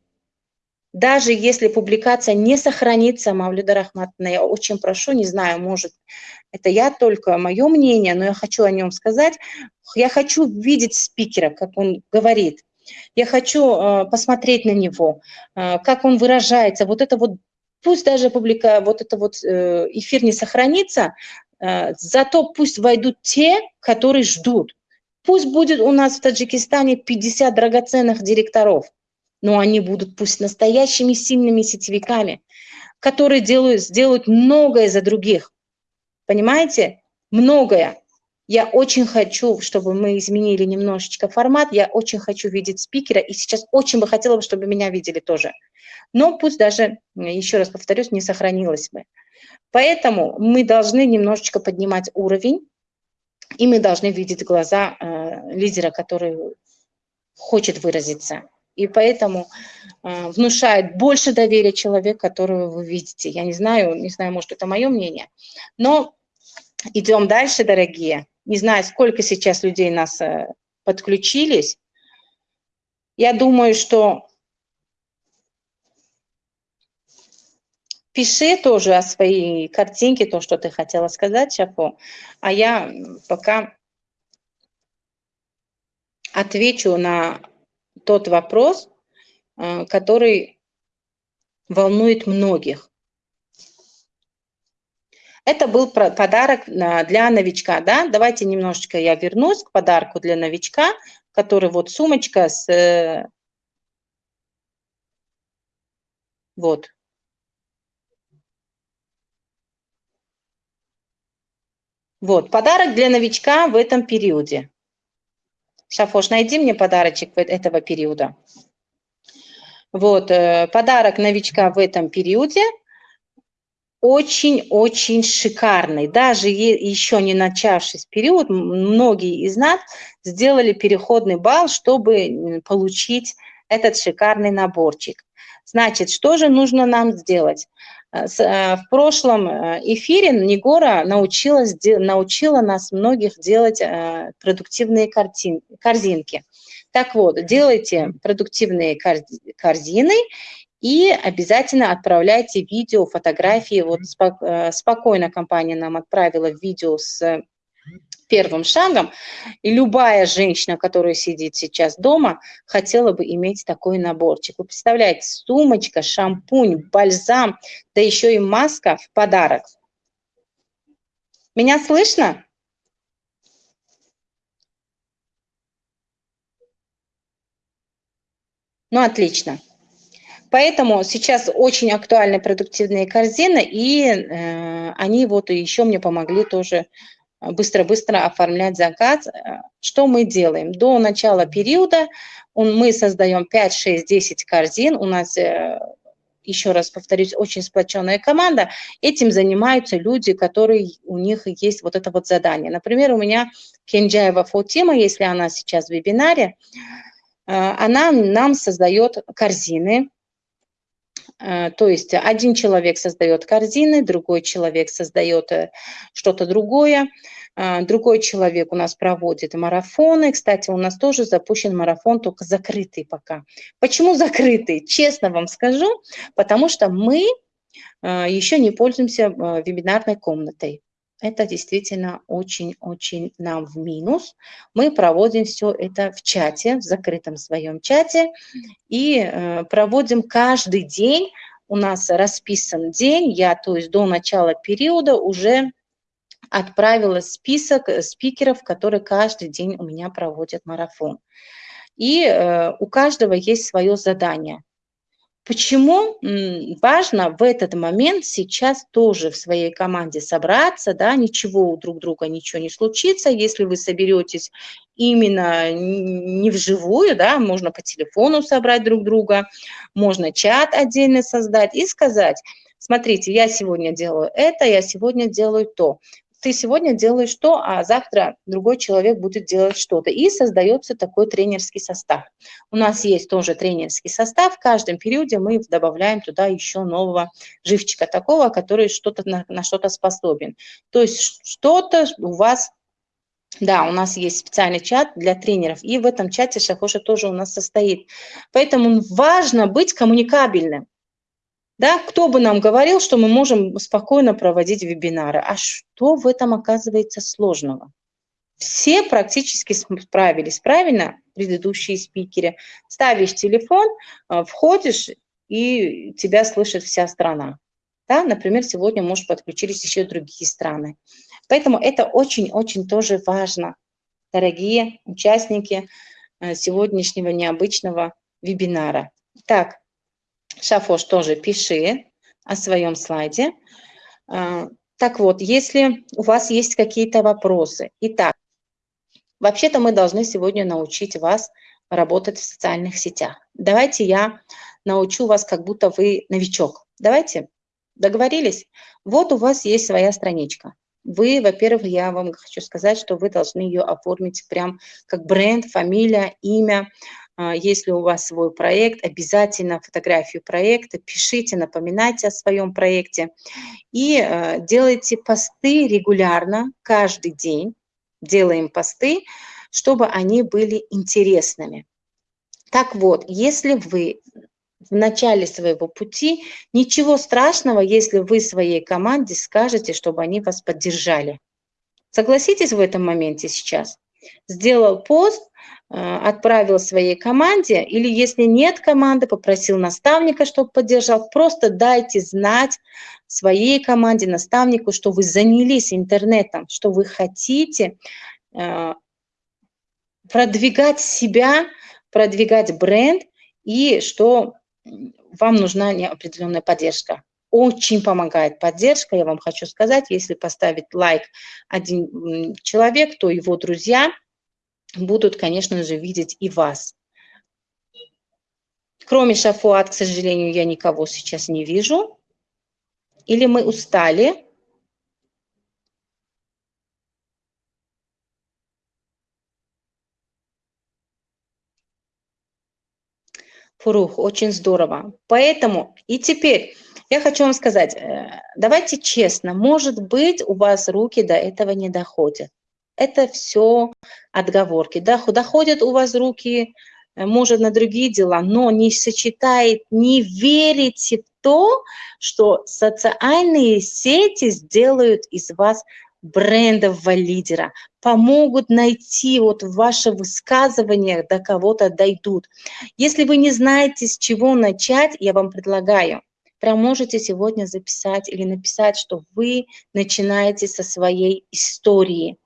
даже если публикация не сохранится, Мавлюда Рахматовна, я очень прошу, не знаю, может, это я только, мое мнение, но я хочу о нем сказать. Я хочу видеть спикера, как он говорит. Я хочу э, посмотреть на него, э, как он выражается. Вот это вот, пусть даже публика, вот это вот э, эфир не сохранится, зато пусть войдут те, которые ждут. Пусть будет у нас в Таджикистане 50 драгоценных директоров но они будут пусть настоящими сильными сетевиками, которые делают, сделают многое за других. Понимаете? Многое. Я очень хочу, чтобы мы изменили немножечко формат, я очень хочу видеть спикера, и сейчас очень бы хотела, чтобы меня видели тоже. Но пусть даже, еще раз повторюсь, не сохранилось бы. Поэтому мы должны немножечко поднимать уровень, и мы должны видеть глаза э, лидера, который хочет выразиться. И поэтому э, внушает больше доверия человек, которого вы видите. Я не знаю, не знаю, может, это мое мнение. Но идем дальше, дорогие. Не знаю, сколько сейчас людей нас э, подключились. Я думаю, что пиши тоже о своей картинке, то, что ты хотела сказать, Шафо. А я пока отвечу на тот вопрос, э, который волнует многих. Это был подарок для новичка, да? Давайте немножечко я вернусь к подарку для новичка, который вот сумочка с... Э, вот. Вот, подарок для новичка в этом периоде. Шафош, найди мне подарочек этого периода. Вот, э, подарок новичка в этом периоде очень-очень шикарный. Даже еще не начавшись период, многие из нас сделали переходный балл, чтобы получить этот шикарный наборчик. Значит, что же нужно нам сделать? Э, э, в прошлом э, эфире Нигора научилась, научила нас многих делать продуктивные картин, корзинки. Так вот, делайте продуктивные корзины и обязательно отправляйте видео, фотографии. Вот спокойно компания нам отправила видео с первым шагом. И любая женщина, которая сидит сейчас дома, хотела бы иметь такой наборчик. Вы представляете, сумочка, шампунь, бальзам, да еще и маска в подарок. Меня слышно? Ну, отлично. Поэтому сейчас очень актуальны продуктивные корзины, и э, они вот еще мне помогли тоже быстро-быстро оформлять заказ. Что мы делаем? До начала периода мы создаем 5, 6, 10 корзин. У нас, э, еще раз повторюсь, очень сплоченная команда. Этим занимаются люди, которые у них есть вот это вот задание. Например, у меня Кенджаева Фотима, если она сейчас в вебинаре, э, она нам создает корзины, Э, то есть один человек создает корзины, другой человек создает э, что-то другое, э, другой человек у нас проводит марафоны. Кстати, у нас тоже запущен марафон, только закрытый пока. Почему закрытый? Честно вам скажу, потому что мы еще не пользуемся вебинарной комнатой. Это действительно очень-очень нам в минус. Мы проводим все это в чате, в закрытом своем чате, и э, проводим каждый день. У нас расписан день, я, то есть до начала периода уже отправила список спикеров, которые каждый день у меня проводят марафон. И э, у каждого есть свое задание. Почему важно в этот момент сейчас тоже в своей команде собраться, да, ничего у друг друга ничего не случится, если вы соберетесь именно не вживую, да, можно по телефону собрать друг друга, можно чат отдельно создать и сказать, смотрите, я сегодня делаю это, я сегодня делаю то ты сегодня делаешь то, а завтра другой человек будет делать что-то. И создается такой тренерский состав. У нас есть тоже тренерский состав. В каждом периоде мы добавляем туда еще нового живчика такого, который что-то на, на что-то способен. То есть что-то у вас да, у нас есть специальный чат для тренеров, и в этом чате Шахоша тоже у нас состоит. Поэтому важно быть коммуникабельным. Да, кто бы нам говорил, что мы можем спокойно проводить вебинары? А что в этом оказывается сложного? Все практически справились, правильно, предыдущие спикеры. Ставишь телефон, э, входишь, и тебя слышит вся страна. Да, например, сегодня, может, подключились еще другие страны. Поэтому это очень-очень тоже важно, дорогие участники э, сегодняшнего необычного вебинара. Так, Шафош, тоже пиши о своем слайде. А, так вот, если у вас есть какие-то вопросы. Итак, вообще-то мы должны сегодня научить вас работать в социальных сетях. Давайте я научу вас, как будто вы новичок. Давайте. Договорились? Вот у вас есть своя страничка. Вы, во-первых, я вам хочу сказать, что вы должны ее оформить прям как бренд, фамилия, имя. А, если у вас свой проект, обязательно фотографию проекта, пишите, напоминайте о своем проекте и э, делайте посты регулярно, каждый день делаем посты, чтобы они были интересными. Так вот, если вы в начале своего пути, ничего страшного, если вы своей команде скажете, чтобы они вас поддержали. Согласитесь в этом моменте сейчас? Сделал пост, отправил своей команде, или если нет команды, попросил наставника, чтобы поддержал, просто дайте знать своей команде, наставнику, что вы занялись интернетом, что вы хотите э, продвигать себя, продвигать бренд, и что вам нужна определенная поддержка. Очень помогает поддержка, я вам хочу сказать, если поставить лайк один человек, то его друзья будут, конечно же, видеть и вас. Кроме Шафуат, к сожалению, я никого сейчас не вижу. Или мы устали, Фурух, очень здорово. Поэтому и теперь я хочу вам сказать, э, давайте честно, может быть, у вас руки до этого не доходят. Это все отговорки. Да, доходят у вас руки, э, может, на другие дела, но не сочетает, не верите в то, что социальные сети сделают из вас брендового лидера, помогут найти вот ваши высказывания до кого-то дойдут. Если вы не знаете, с чего начать, я вам предлагаю, прям можете сегодня записать или написать, что вы начинаете со своей истории.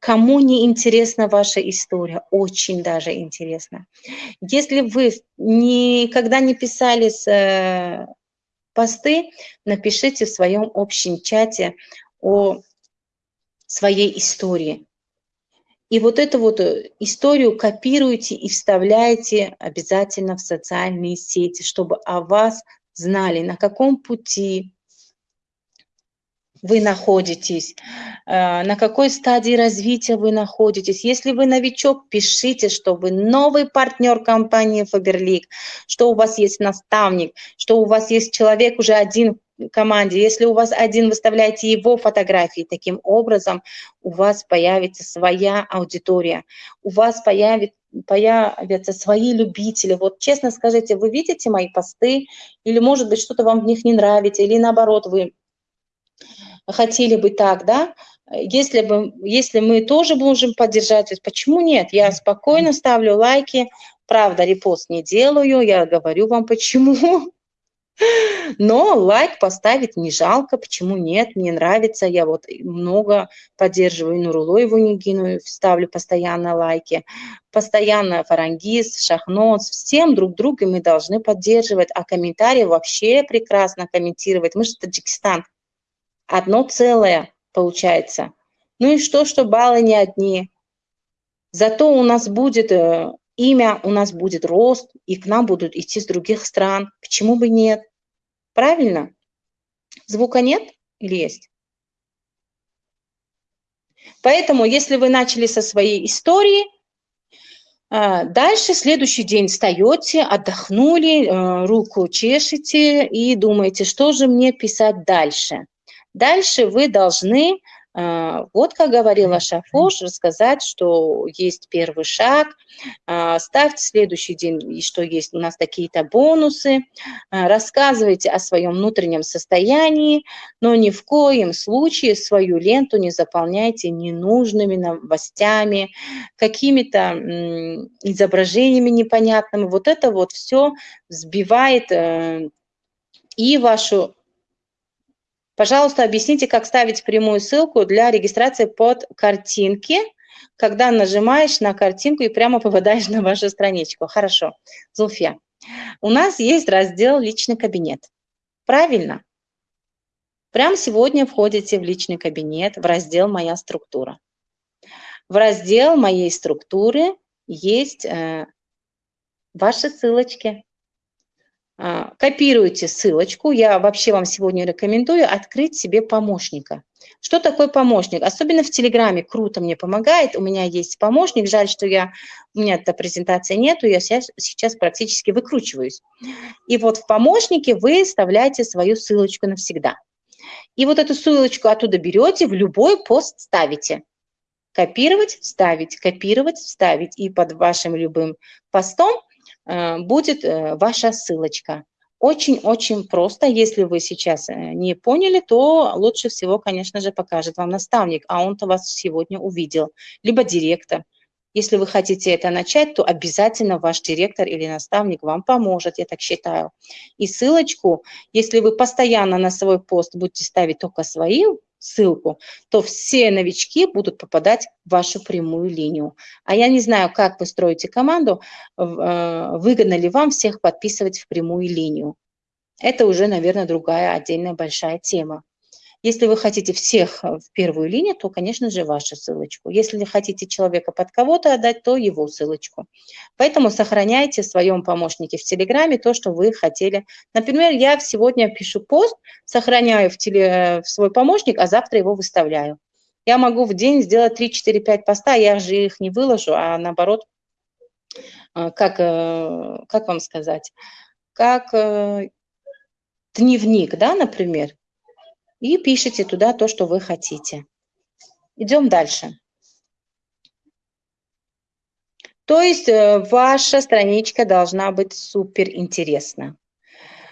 Кому не интересна ваша история? Очень даже интересно. Если вы никогда не писали с, э, посты, напишите в своем общем чате о своей истории. И вот эту вот э, историю копируйте и вставляйте обязательно в социальные сети, чтобы о вас знали, на каком пути вы находитесь, э, на какой стадии развития вы находитесь. Если вы новичок, пишите, что вы новый партнер компании Faberlic, что у вас есть наставник, что у вас есть человек уже один команде. Если у вас один, выставляете его фотографии, таким образом у вас появится своя аудитория, у вас появится появятся свои любители. Вот честно скажите, вы видите мои посты, или может быть что-то вам в них не нравится, или наоборот вы хотели бы так, да? Если, бы, если мы тоже можем поддержать, почему нет? Я спокойно ставлю лайки, правда, репост не делаю, я говорю вам почему. Но лайк поставить не жалко, почему нет, мне нравится, я вот много поддерживаю Нурулоеву Нигину, ставлю постоянно лайки, постоянно Фарангиз, Шахноц, всем друг друга мы должны поддерживать, а комментарии вообще прекрасно комментировать, мы же Таджикистан, одно целое получается. Ну и что, что баллы не одни. Зато у нас будет э, имя, у нас будет рост, и к нам будут идти с других стран. Почему бы нет? Правильно? Звука нет или есть? Поэтому, если вы начали со своей истории, а, дальше следующий день встаете, отдохнули, э, руку чешете и думаете, что же мне писать дальше. Дальше вы должны а, вот, как говорила Шафош, рассказать, что есть первый шаг, а, ставьте следующий день, что есть у нас такие-то бонусы, а, рассказывайте о своем внутреннем состоянии, но ни в коем случае свою ленту не заполняйте ненужными новостями, какими-то изображениями непонятными. Вот это вот все сбивает э, и вашу Пожалуйста, объясните, как ставить прямую ссылку для регистрации под картинки, когда нажимаешь на картинку и прямо попадаешь на вашу страничку. Хорошо. Зулфия, у нас есть раздел «Личный кабинет». Правильно? Прямо сегодня входите в личный кабинет, в раздел «Моя структура». В раздел моей структуры есть э, ваши ссылочки. А, копируйте ссылочку. Я вообще вам сегодня рекомендую открыть себе помощника. Что такое помощник? Особенно в Телеграме круто мне помогает. У меня есть помощник. Жаль, что я, у меня эта презентация нету. Я сейчас, сейчас практически выкручиваюсь. И вот в помощнике вы вставляете свою ссылочку навсегда. И вот эту ссылочку оттуда берете, в любой пост ставите. Копировать, вставить, копировать, вставить. И под вашим любым постом будет э, ваша ссылочка. Очень-очень просто. Если вы сейчас э, не поняли, то лучше всего, конечно же, покажет вам наставник, а он-то вас сегодня увидел, либо директор. Если вы хотите это начать, то обязательно ваш директор или наставник вам поможет, я так считаю. И ссылочку, если вы постоянно на свой пост будете ставить только свою ссылку, то все новички будут попадать в вашу прямую линию. А я не знаю, как вы строите команду, э, выгодно ли вам всех подписывать в прямую линию. Это уже, наверное, другая отдельная большая тема. Если вы хотите всех э, в первую линию, то, конечно же, вашу ссылочку. Если хотите человека под кого-то отдать, то его ссылочку. Поэтому сохраняйте в своем помощнике в Телеграме то, что вы хотели. Например, я сегодня пишу пост, сохраняю в, теле, в свой помощник, а завтра его выставляю. Я могу в день сделать 3, 4, 5 поста, я же их не выложу, а наоборот, э, как, э, как вам сказать, как дневник, да, например и пишите туда то, что вы хотите. Идем дальше. То есть э, ваша страничка должна быть супер интересна.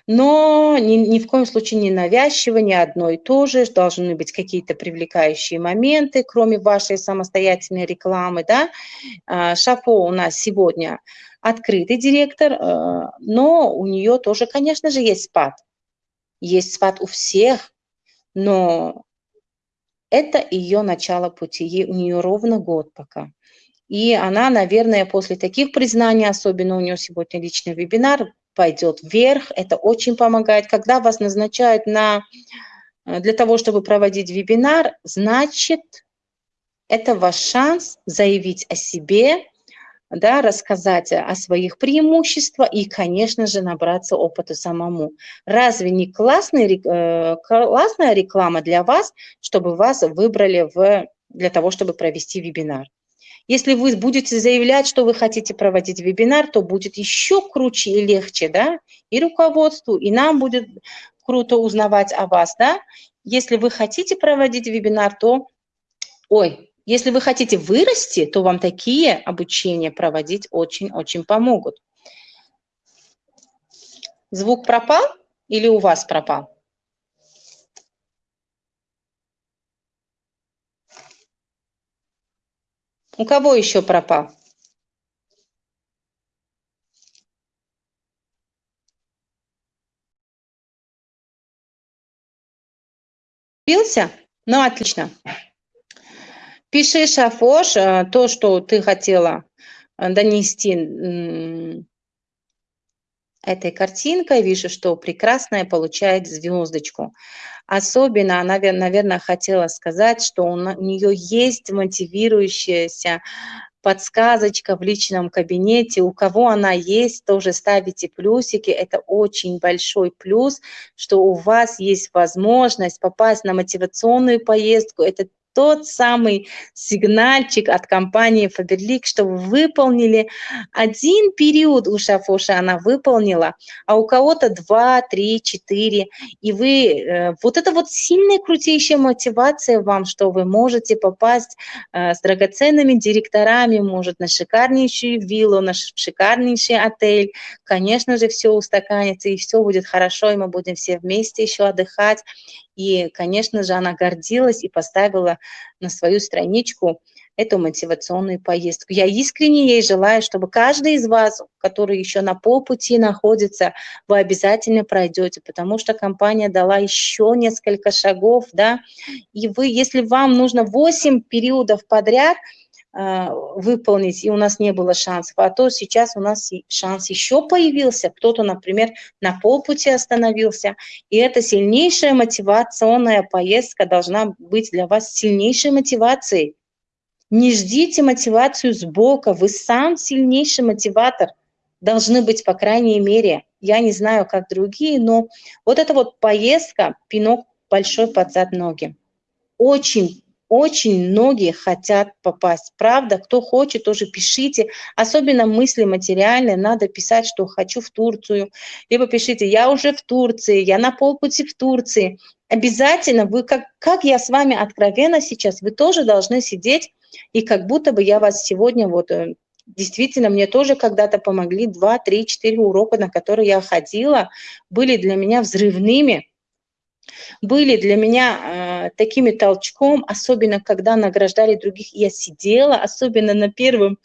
Но ни, ни в коем случае не навязчиво, не одно и то же. Должны быть какие-то привлекающие моменты, кроме вашей самостоятельной рекламы. Да? А, Шафо у нас сегодня открытый директор, э, но у нее тоже, конечно же, есть спад. Есть спад у всех, но это ее начало пути, ей, у нее ровно год пока. И она, наверное, после таких признаний, особенно у нее сегодня личный вебинар, пойдет вверх. Это очень помогает. Когда вас назначают на, э, для того, чтобы проводить вебинар, значит, это ваш шанс заявить о себе, да, рассказать о своих преимуществах и, конечно же, набраться опыта самому. Разве не классный, э, классная реклама для вас, чтобы вас выбрали в, для того, чтобы провести вебинар? Если вы будете заявлять, что вы хотите проводить вебинар, то будет еще круче и легче, да, и руководству, и нам будет круто узнавать о вас, да. Если вы хотите проводить вебинар, то, ой, если вы хотите вырасти, то вам такие обучения проводить очень-очень помогут. Звук пропал или у вас пропал? У кого еще пропал? Бился? Ну, отлично. Пиши, Шафош, э, то, что ты хотела э, донести этой картинкой. Вижу, что прекрасная получает звездочку. Особенно она, наверное, хотела сказать, что у нее есть мотивирующаяся подсказочка в личном кабинете. У кого она есть, тоже ставите плюсики. Это очень большой плюс, что у вас есть возможность попасть на мотивационную поездку. Это тот самый сигнальчик от компании Faberlic, что вы выполнили один период у Шафоша, она выполнила, а у кого-то два, три, четыре, и вы, э, вот это вот сильная, крутейшая мотивация вам, что вы можете попасть э, с драгоценными директорами, может, на шикарнейшую виллу, на шикарнейший отель, конечно же, все устаканится, и все будет хорошо, и мы будем все вместе еще отдыхать, и, конечно же, она гордилась и поставила на свою страничку эту мотивационную поездку. Я искренне ей желаю, чтобы каждый из вас, который еще на полпути находится, вы обязательно пройдете, потому что компания дала еще несколько шагов, да, и вы, если вам нужно 8 периодов подряд – выполнить, и у нас не было шансов. А то сейчас у нас шанс еще появился. Кто-то, например, на полпути остановился. И эта сильнейшая мотивационная поездка должна быть для вас сильнейшей мотивацией. Не ждите мотивацию сбоку, вы сам сильнейший мотиватор. Должны быть, по крайней мере – я не знаю, как другие, но вот эта вот поездка, пинок большой под зад ноги. Очень очень многие хотят попасть. Правда, кто хочет, тоже пишите. Особенно мысли материальные, надо писать, что хочу в Турцию. Либо пишите, я уже в Турции, я на полпути в Турции. Обязательно вы, как, как я с вами откровенно сейчас, вы тоже должны сидеть, и как будто бы я вас сегодня вот э, действительно мне тоже когда-то помогли два, три, четыре урока, на которые я ходила, были для меня взрывными были для меня э, такими толчком, особенно когда награждали других. Я сидела, особенно на первом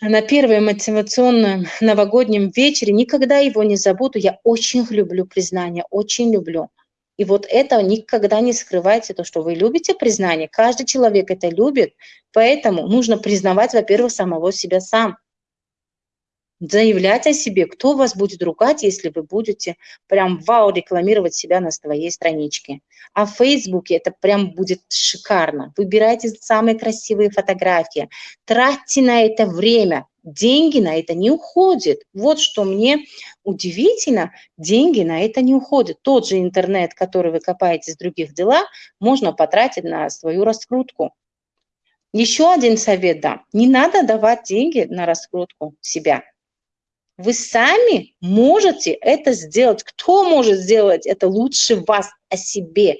на первом мотивационном новогоднем вечере, никогда его не забуду, я очень люблю признание, очень люблю. И вот это никогда не скрывайте, то, что вы любите признание, каждый человек это любит, поэтому нужно признавать, во-первых, самого себя сам заявлять о себе, кто вас будет ругать, если вы будете прям вау рекламировать себя на своей страничке. А в Фейсбуке это прям будет шикарно. Выбирайте самые красивые фотографии, тратьте на это время, деньги на это не уходят. Вот что мне удивительно, деньги на это не уходят. Тот же интернет, который вы копаете с других дела, можно потратить на свою раскрутку. Еще один совет дам. Не надо давать деньги на раскрутку себя. Вы сами можете это сделать. Кто может сделать это лучше вас о себе?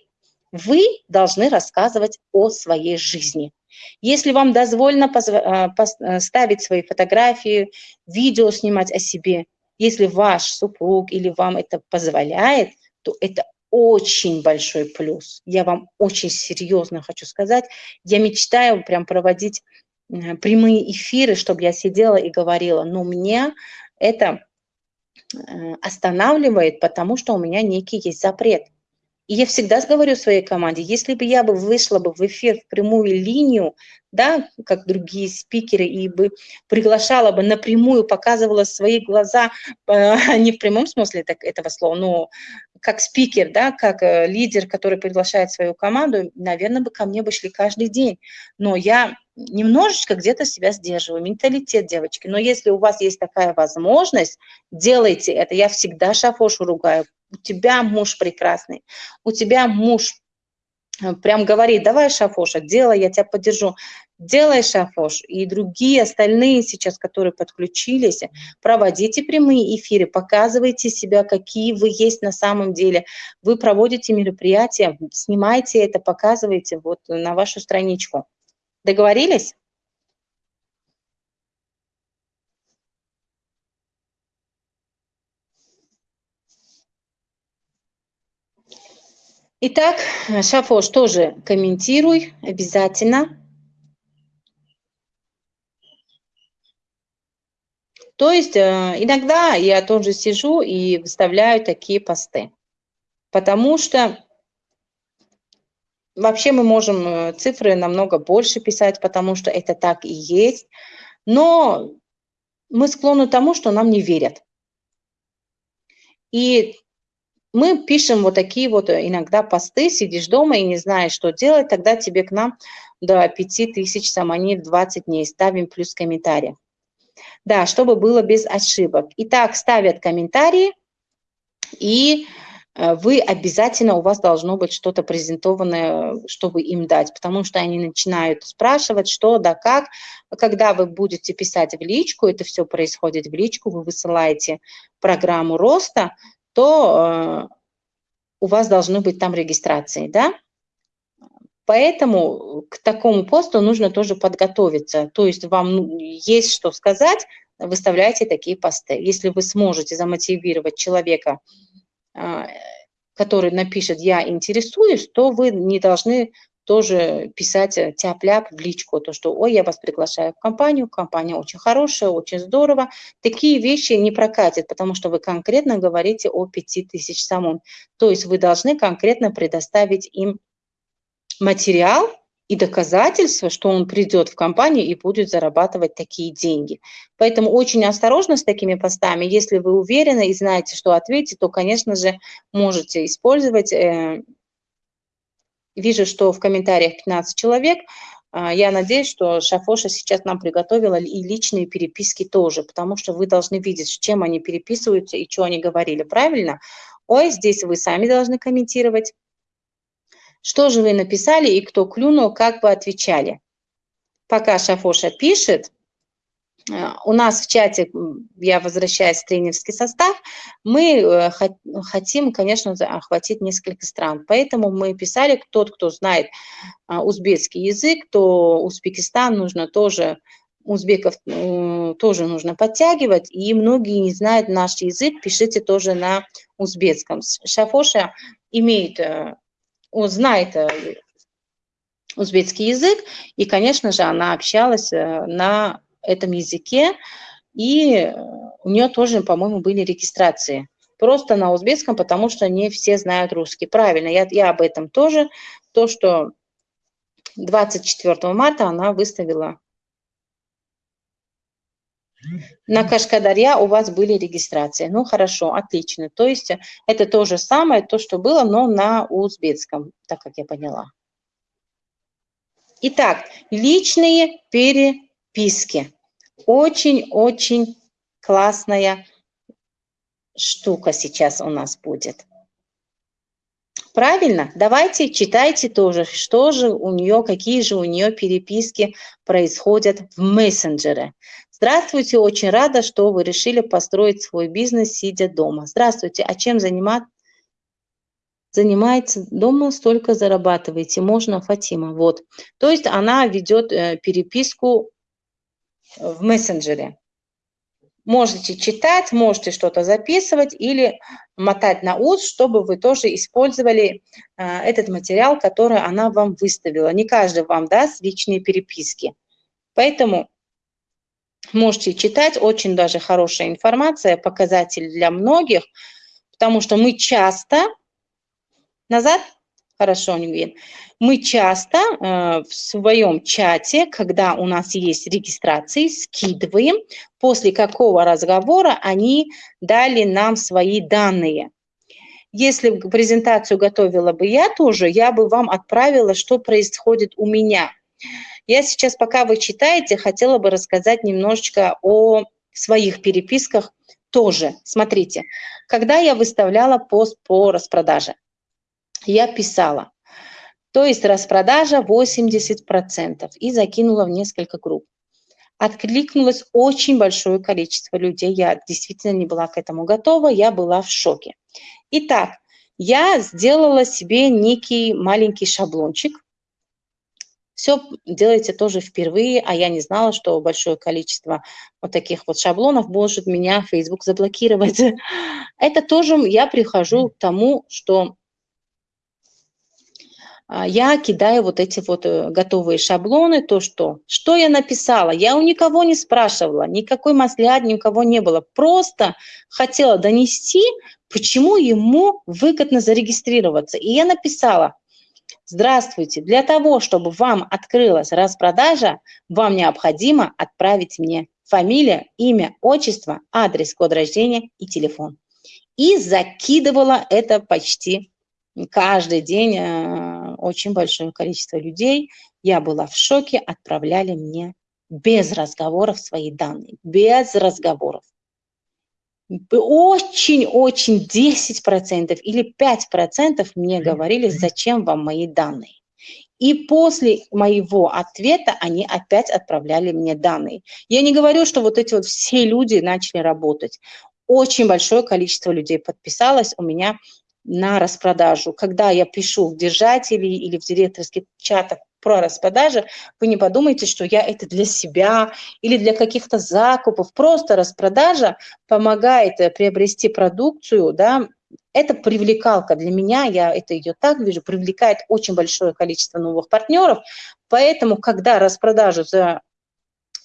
Вы должны рассказывать о своей жизни. Если вам дозволено а, э, ставить свои фотографии, видео снимать о себе, если ваш супруг или вам это позволяет, то это очень большой плюс. Я вам очень серьезно хочу сказать. Я мечтаю прям проводить э, прямые эфиры, чтобы я сидела и говорила, но мне это э, останавливает, потому что у меня некий есть запрет. И я всегда говорю своей команде, если бы я бы вышла бы в эфир в прямую линию, да, как другие спикеры, и бы приглашала бы напрямую, показывала свои глаза, э, не в прямом смысле так, этого слова, но как спикер, да, как э, лидер, который приглашает свою команду, наверное, бы ко мне бы шли каждый день. Но я немножечко где-то себя сдерживаю, менталитет девочки. Но если у вас есть такая возможность, делайте это. Я всегда Шафошу ругаю. У тебя муж прекрасный, у тебя муж э, прям говорит, давай, Шафоша, делай, я тебя поддержу. Делай, Шафош, и другие остальные сейчас, которые подключились, проводите прямые эфиры, показывайте себя, какие вы есть на самом деле. Вы проводите мероприятия, снимайте это, показывайте вот на вашу страничку. Договорились? Итак, Шафош, тоже комментируй обязательно. То есть э, иногда я тоже сижу и выставляю такие посты, потому что Вообще мы можем э, цифры намного больше писать, потому что это так и есть. Но мы склонны к тому, что нам не верят. И мы пишем вот такие вот э, иногда посты, сидишь дома и не знаешь, что делать, тогда тебе к нам до 5000 самонит 20 дней ставим плюс комментарий. Да, чтобы было без ошибок. Итак, ставят комментарии и Э, вы обязательно, у вас должно быть что-то презентованное, чтобы им дать, потому что они начинают спрашивать, что да как. Когда вы будете писать в личку, это все происходит в личку, вы высылаете программу роста, то э, у вас должны быть там регистрации, да? Поэтому к такому посту нужно тоже подготовиться. То есть вам ну, есть что сказать, выставляйте такие посты. Если вы сможете замотивировать человека а, который напишет «я интересуюсь», то вы не должны тоже писать э, тяп-ляп в личку, то, что «ой, я вас приглашаю в компанию, компания очень хорошая, очень здорово». Такие вещи не прокатят, потому что вы конкретно говорите о 5000 самун. То есть вы должны конкретно предоставить им материал, и доказательство, что он придет в компанию и будет зарабатывать такие деньги. Поэтому очень осторожно с такими постами. Если вы уверены и знаете, что ответить, то, конечно же, можете использовать. Э, вижу, что в комментариях 15 человек. а, я надеюсь, что Шафоша сейчас нам приготовила и личные переписки тоже, потому что вы должны видеть, чем они переписываются и что они говорили, правильно? Ой, здесь вы сами должны комментировать. Что же вы написали и кто клюнул, как вы отвечали? Пока Шафоша пишет, у нас в чате, я возвращаюсь в тренерский состав, мы э, хотим, конечно, охватить несколько стран. Поэтому мы писали, тот, кто знает а, узбекский язык, то Узбекистан нужно тоже, узбеков тоже нужно подтягивать, и многие не знают наш язык, пишите тоже на узбекском. Шафоша имеет, э, знает узбекский язык, и, конечно же, она общалась э, на этом языке, и у нее тоже, по-моему, были регистрации. Просто на узбекском, потому что не все знают русский. Правильно, я, я об этом тоже. То, что 24 марта она выставила на Кашкадарья у вас были регистрации. Ну, хорошо, отлично. То есть это то же самое, то, что было, но на узбекском, так как я поняла. Итак, личные переписки. Очень-очень классная штука сейчас у нас будет. Правильно? Давайте читайте тоже, что же у нее, какие же у нее переписки происходят в мессенджере. Здравствуйте, очень рада, что вы решили построить свой бизнес, сидя дома. Здравствуйте, а чем занимается дома, столько зарабатываете. Можно, Фатима. Вот. То есть она ведет э, переписку в мессенджере. Можете читать, можете что-то записывать или мотать на ус, чтобы вы тоже использовали э, этот материал, который она вам выставила. Не каждый вам даст личные переписки. Поэтому можете читать, очень даже хорошая информация, показатель для многих, потому что мы часто Назад? Хорошо, Нингвин. Мы часто э, в своем чате, когда у нас есть регистрации, скидываем, после какого разговора они дали нам свои данные. Если презентацию готовила бы я тоже, я бы вам отправила, что происходит у меня. Я сейчас, пока вы читаете, хотела бы рассказать немножечко о своих переписках тоже. Смотрите, когда я выставляла пост по распродаже, я писала. То есть распродажа 80% и закинула в несколько групп. Откликнулось очень большое количество людей. Я действительно не была к этому готова, я была в шоке. Итак, я сделала себе некий маленький шаблончик. Все делайте тоже впервые, а я не знала, что большое количество вот таких вот шаблонов может меня Facebook заблокировать. Это тоже я прихожу к тому, что я кидаю вот эти вот э, готовые шаблоны, то что, что я написала, я у никого не спрашивала, никакой масляд ни у кого не было, просто хотела донести, почему ему выгодно зарегистрироваться. И я написала, здравствуйте, для того, чтобы вам открылась распродажа, вам необходимо отправить мне фамилия, имя, отчество, адрес, код рождения и телефон. И закидывала это почти каждый день э, очень большое количество людей. Я была в шоке, отправляли мне без разговоров свои данные, без разговоров. Очень-очень 10% или 5% мне говорили, зачем вам мои данные. И после моего ответа они опять отправляли мне данные. Я не говорю, что вот эти вот все люди начали работать. Очень большое количество людей подписалось. У меня на распродажу. Когда я пишу в держателей или в директорских чатах про распродажи, вы не подумайте, что я это для себя или для каких-то закупов. Просто распродажа помогает э, приобрести продукцию, да, это привлекалка для меня, я это ее так вижу, привлекает очень большое количество новых партнеров, поэтому, когда распродажу за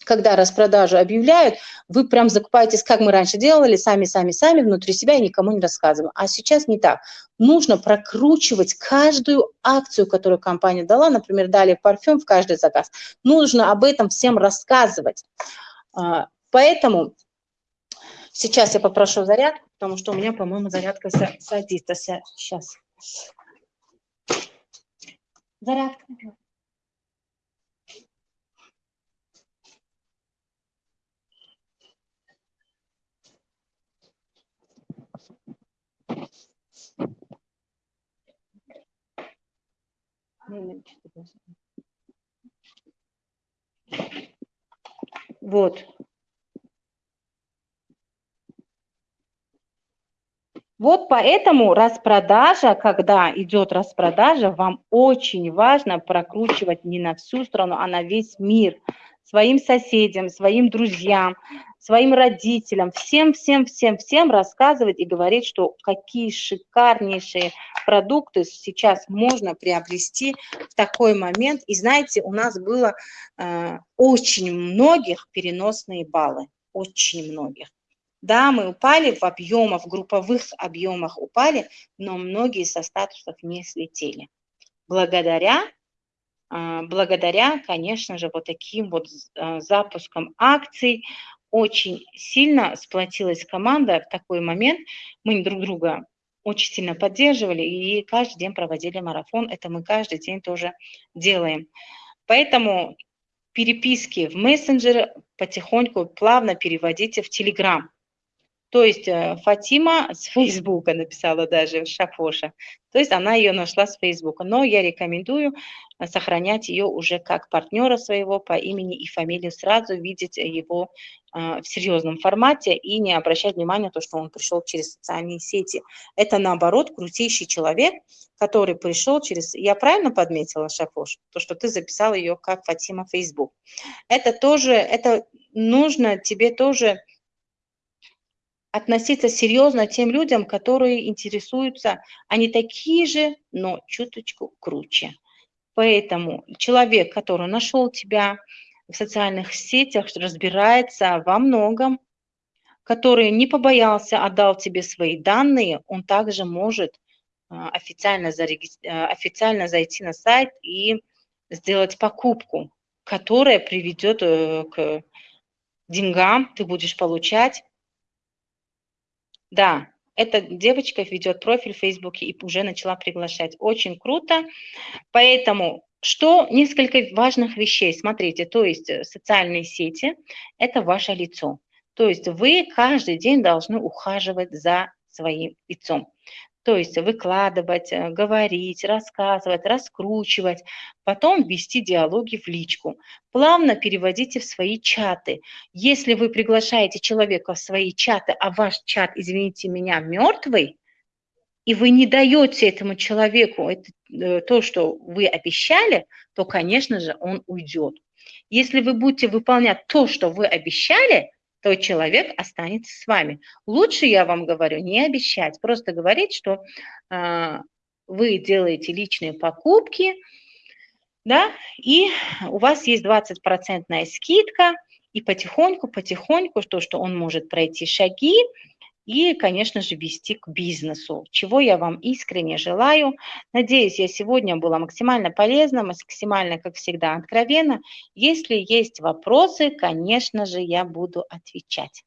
когда распродажу объявляют, вы прям закупаетесь, как мы раньше делали, сами-сами-сами внутри себя и никому не рассказываем. А сейчас не так. Нужно прокручивать каждую акцию, которую компания дала, например, дали парфюм в каждый заказ. Нужно об этом всем рассказывать. А, поэтому сейчас я попрошу зарядку, потому что у меня, по-моему, зарядка садится сейчас. Зарядка. Вот. Вот поэтому распродажа, когда идет распродажа, вам очень важно прокручивать не на всю страну, а на весь мир – Своим соседям, своим друзьям, своим родителям, всем, всем, всем, всем рассказывать и говорить, что какие шикарнейшие продукты сейчас можно приобрести в такой момент. И знаете, у нас было э, очень многих переносные баллы, очень многих. Да, мы упали в объемах, в групповых объемах упали, но многие со статусов не слетели. Благодаря, благодаря, конечно же, вот таким вот а, запускам акций, очень сильно сплотилась команда в такой момент. Мы друг друга очень сильно поддерживали и каждый день проводили марафон. Это мы каждый день тоже делаем. Поэтому переписки в мессенджеры потихоньку плавно переводите в Телеграм. То есть э, Фатима с Фейсбука написала даже, Шафоша. То есть она ее нашла с Фейсбука. Но я рекомендую сохранять ее уже как партнера своего по имени и фамилии, сразу видеть его э, в серьезном формате и не обращать внимания на то, что он пришел через социальные сети. Это наоборот крутейший человек, который пришел через... Я правильно подметила, Шафош? То, что ты записал ее как Фатима Фейсбук. Это тоже, это нужно тебе тоже относиться серьезно тем людям, которые интересуются, они такие же, но чуточку круче. Поэтому человек, который нашел тебя в социальных сетях, разбирается во многом, который не побоялся, отдал тебе свои данные, он также может а, официально, зарегистр... А, официально зайти на сайт и сделать покупку, которая приведет э, к деньгам, ты будешь получать. Да, эта девочка ведет профиль в Фейсбуке и уже начала приглашать. Очень круто. Поэтому что несколько важных вещей. Смотрите, то есть э, социальные сети – это ваше лицо. То есть вы каждый день должны ухаживать за своим лицом. То есть выкладывать, э, говорить, рассказывать, раскручивать, потом вести диалоги в личку. Плавно переводите в свои чаты. Если вы приглашаете человека в свои чаты, а ваш чат, извините меня, мертвый, и вы не даете этому человеку это, э, то, что вы обещали, то, конечно же, он уйдет. Если вы будете выполнять то, что вы обещали, то человек останется с вами. Лучше, я вам говорю, не обещать, просто говорить, что э, вы делаете личные покупки, да, и у вас есть 20% скидка, и потихоньку, потихоньку, то, что он может пройти шаги, и, конечно же, вести к бизнесу, чего я вам искренне желаю. Надеюсь, я сегодня была максимально полезна, максимально, как всегда, откровенно. Если есть вопросы, конечно же, я буду отвечать.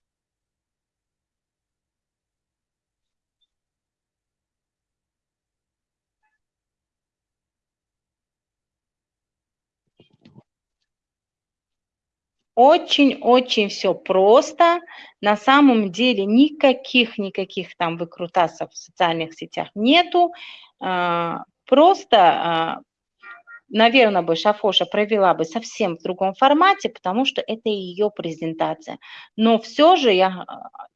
Очень-очень все просто. На самом деле никаких-никаких там выкрутасов в социальных сетях нету. А, просто а, наверное, бы Шафоша провела бы совсем в другом формате, потому что это ее презентация. Но все же я,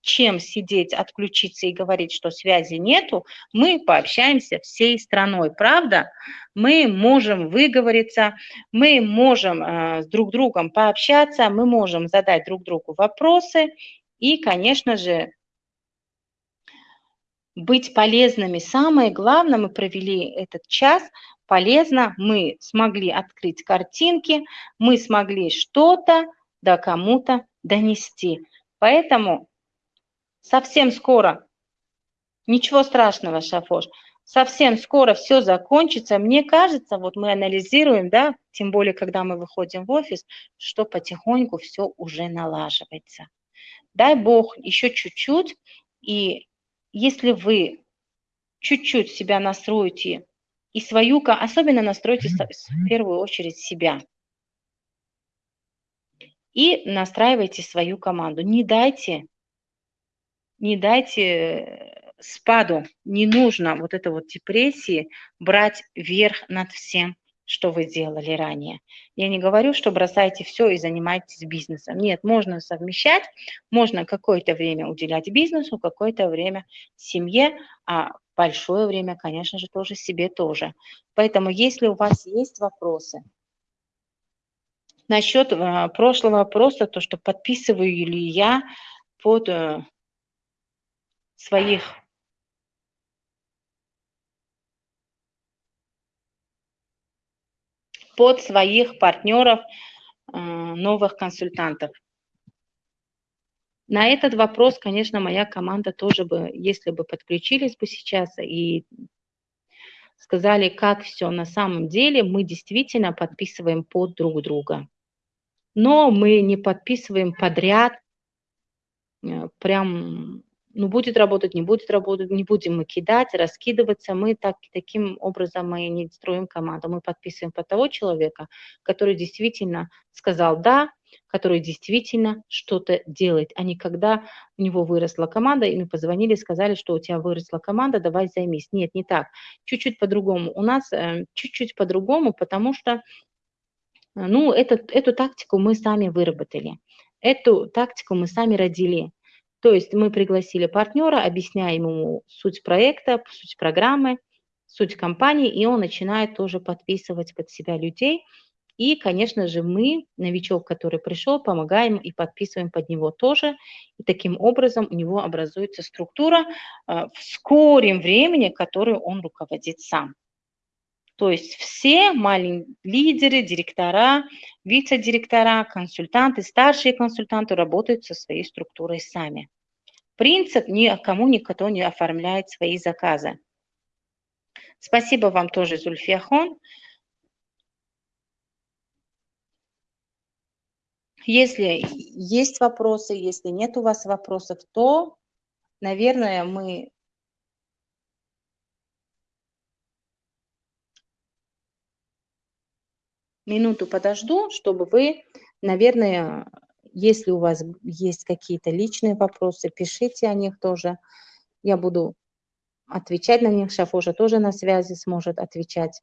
чем сидеть, отключиться и говорить, что связи нету, мы пообщаемся всей страной, правда? Мы можем выговориться, мы можем э, с друг другом пообщаться, мы можем задать друг другу вопросы и, конечно же, быть полезными. Самое главное, мы провели этот час полезно, мы смогли открыть картинки, мы смогли что-то да кому-то донести. Поэтому совсем скоро, ничего страшного, Шафош, совсем скоро все закончится. Мне кажется, вот мы анализируем, да, тем более, когда мы выходим в офис, что потихоньку все уже налаживается. Дай Бог еще чуть-чуть, и если вы чуть-чуть себя настроите и свою, особенно настройте в первую очередь себя. И настраивайте свою команду. Не дайте, не дайте э, спаду, не нужно вот это вот депрессии брать верх над всем что вы делали ранее. Я не говорю, что бросайте все и занимайтесь бизнесом. Нет, можно совмещать, можно какое-то время уделять бизнесу, какое-то время семье, а большое время, конечно же, тоже себе тоже. Поэтому, если у вас есть вопросы, насчет э, прошлого вопроса, то, что подписываю ли я под э, своих под своих партнеров, э, новых консультантов. На этот вопрос, конечно, моя команда тоже бы, если бы подключились бы сейчас и сказали, как все на самом деле, мы действительно подписываем под друг друга. Но мы не подписываем подряд, э, прям ну, будет работать, не будет работать, не будем мы кидать, раскидываться. Мы так, таким образом мы не строим команду. Мы подписываем под того человека, который действительно сказал «да», который действительно что-то делает, а не когда у него выросла команда, и мы позвонили, сказали, что у тебя выросла команда, давай займись. Нет, не так. Чуть-чуть по-другому. У нас э, чуть-чуть по-другому, потому что э, ну, это, эту тактику мы сами выработали. Эту тактику мы сами родили. То есть мы пригласили партнера, объясняем ему суть проекта, суть программы, суть компании, и он начинает тоже подписывать под себя людей. И, конечно же, мы, новичок, который пришел, помогаем и подписываем под него тоже. И таким образом у него образуется структура э, в скором времени, которую он руководит сам. То есть все маленькие лидеры, директора, вице-директора, консультанты, старшие консультанты работают со своей структурой сами. Принцип никому никто не оформляет свои заказы. Спасибо вам тоже, Зульфияхон. Если есть вопросы, если нет у вас вопросов, то, наверное, мы минуту подожду, чтобы вы, наверное, если у вас есть какие-то личные вопросы, пишите о них тоже. Я буду отвечать на них. Шафожа тоже на связи сможет отвечать.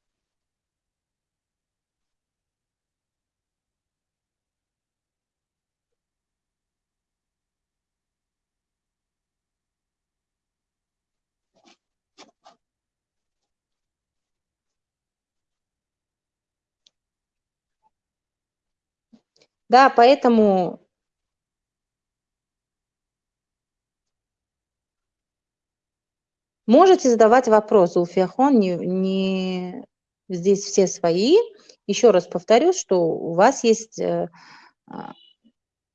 Да, поэтому можете задавать вопросы. У Фиахон не, не здесь все свои. Еще раз повторюсь, что у вас есть э, а,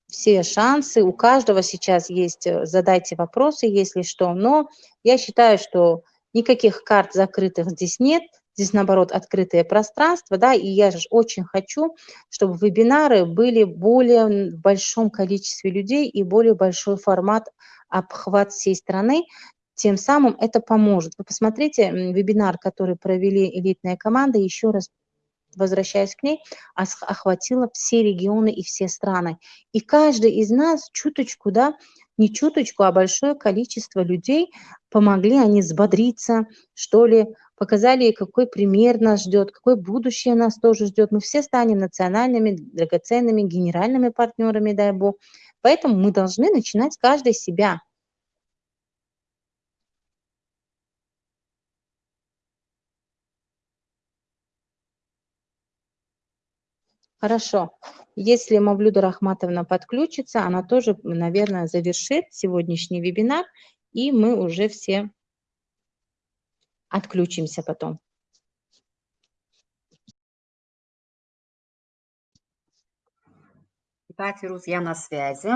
все шансы, у каждого сейчас есть, э, задайте вопросы, если что. Но я считаю, что никаких карт закрытых здесь нет – Здесь, наоборот, открытое пространство, да, и я же очень хочу, чтобы вебинары были более в большом количестве людей и более большой формат обхват всей страны, тем самым это поможет. Вы посмотрите вебинар, который провели элитная команда, еще раз возвращаясь к ней, охватила все регионы и все страны. И каждый из нас чуточку, да, не чуточку, а большое количество людей помогли они взбодриться, что ли, показали, какой пример нас ждет, какое будущее нас тоже ждет. Мы все станем национальными, драгоценными, генеральными партнерами, дай бог. Поэтому мы должны начинать каждый себя. Хорошо. Если Мавлюда Рахматовна подключится, она тоже, наверное, завершит сегодняшний вебинар, и мы уже все отключимся потом. Да, Фируз, я на связи.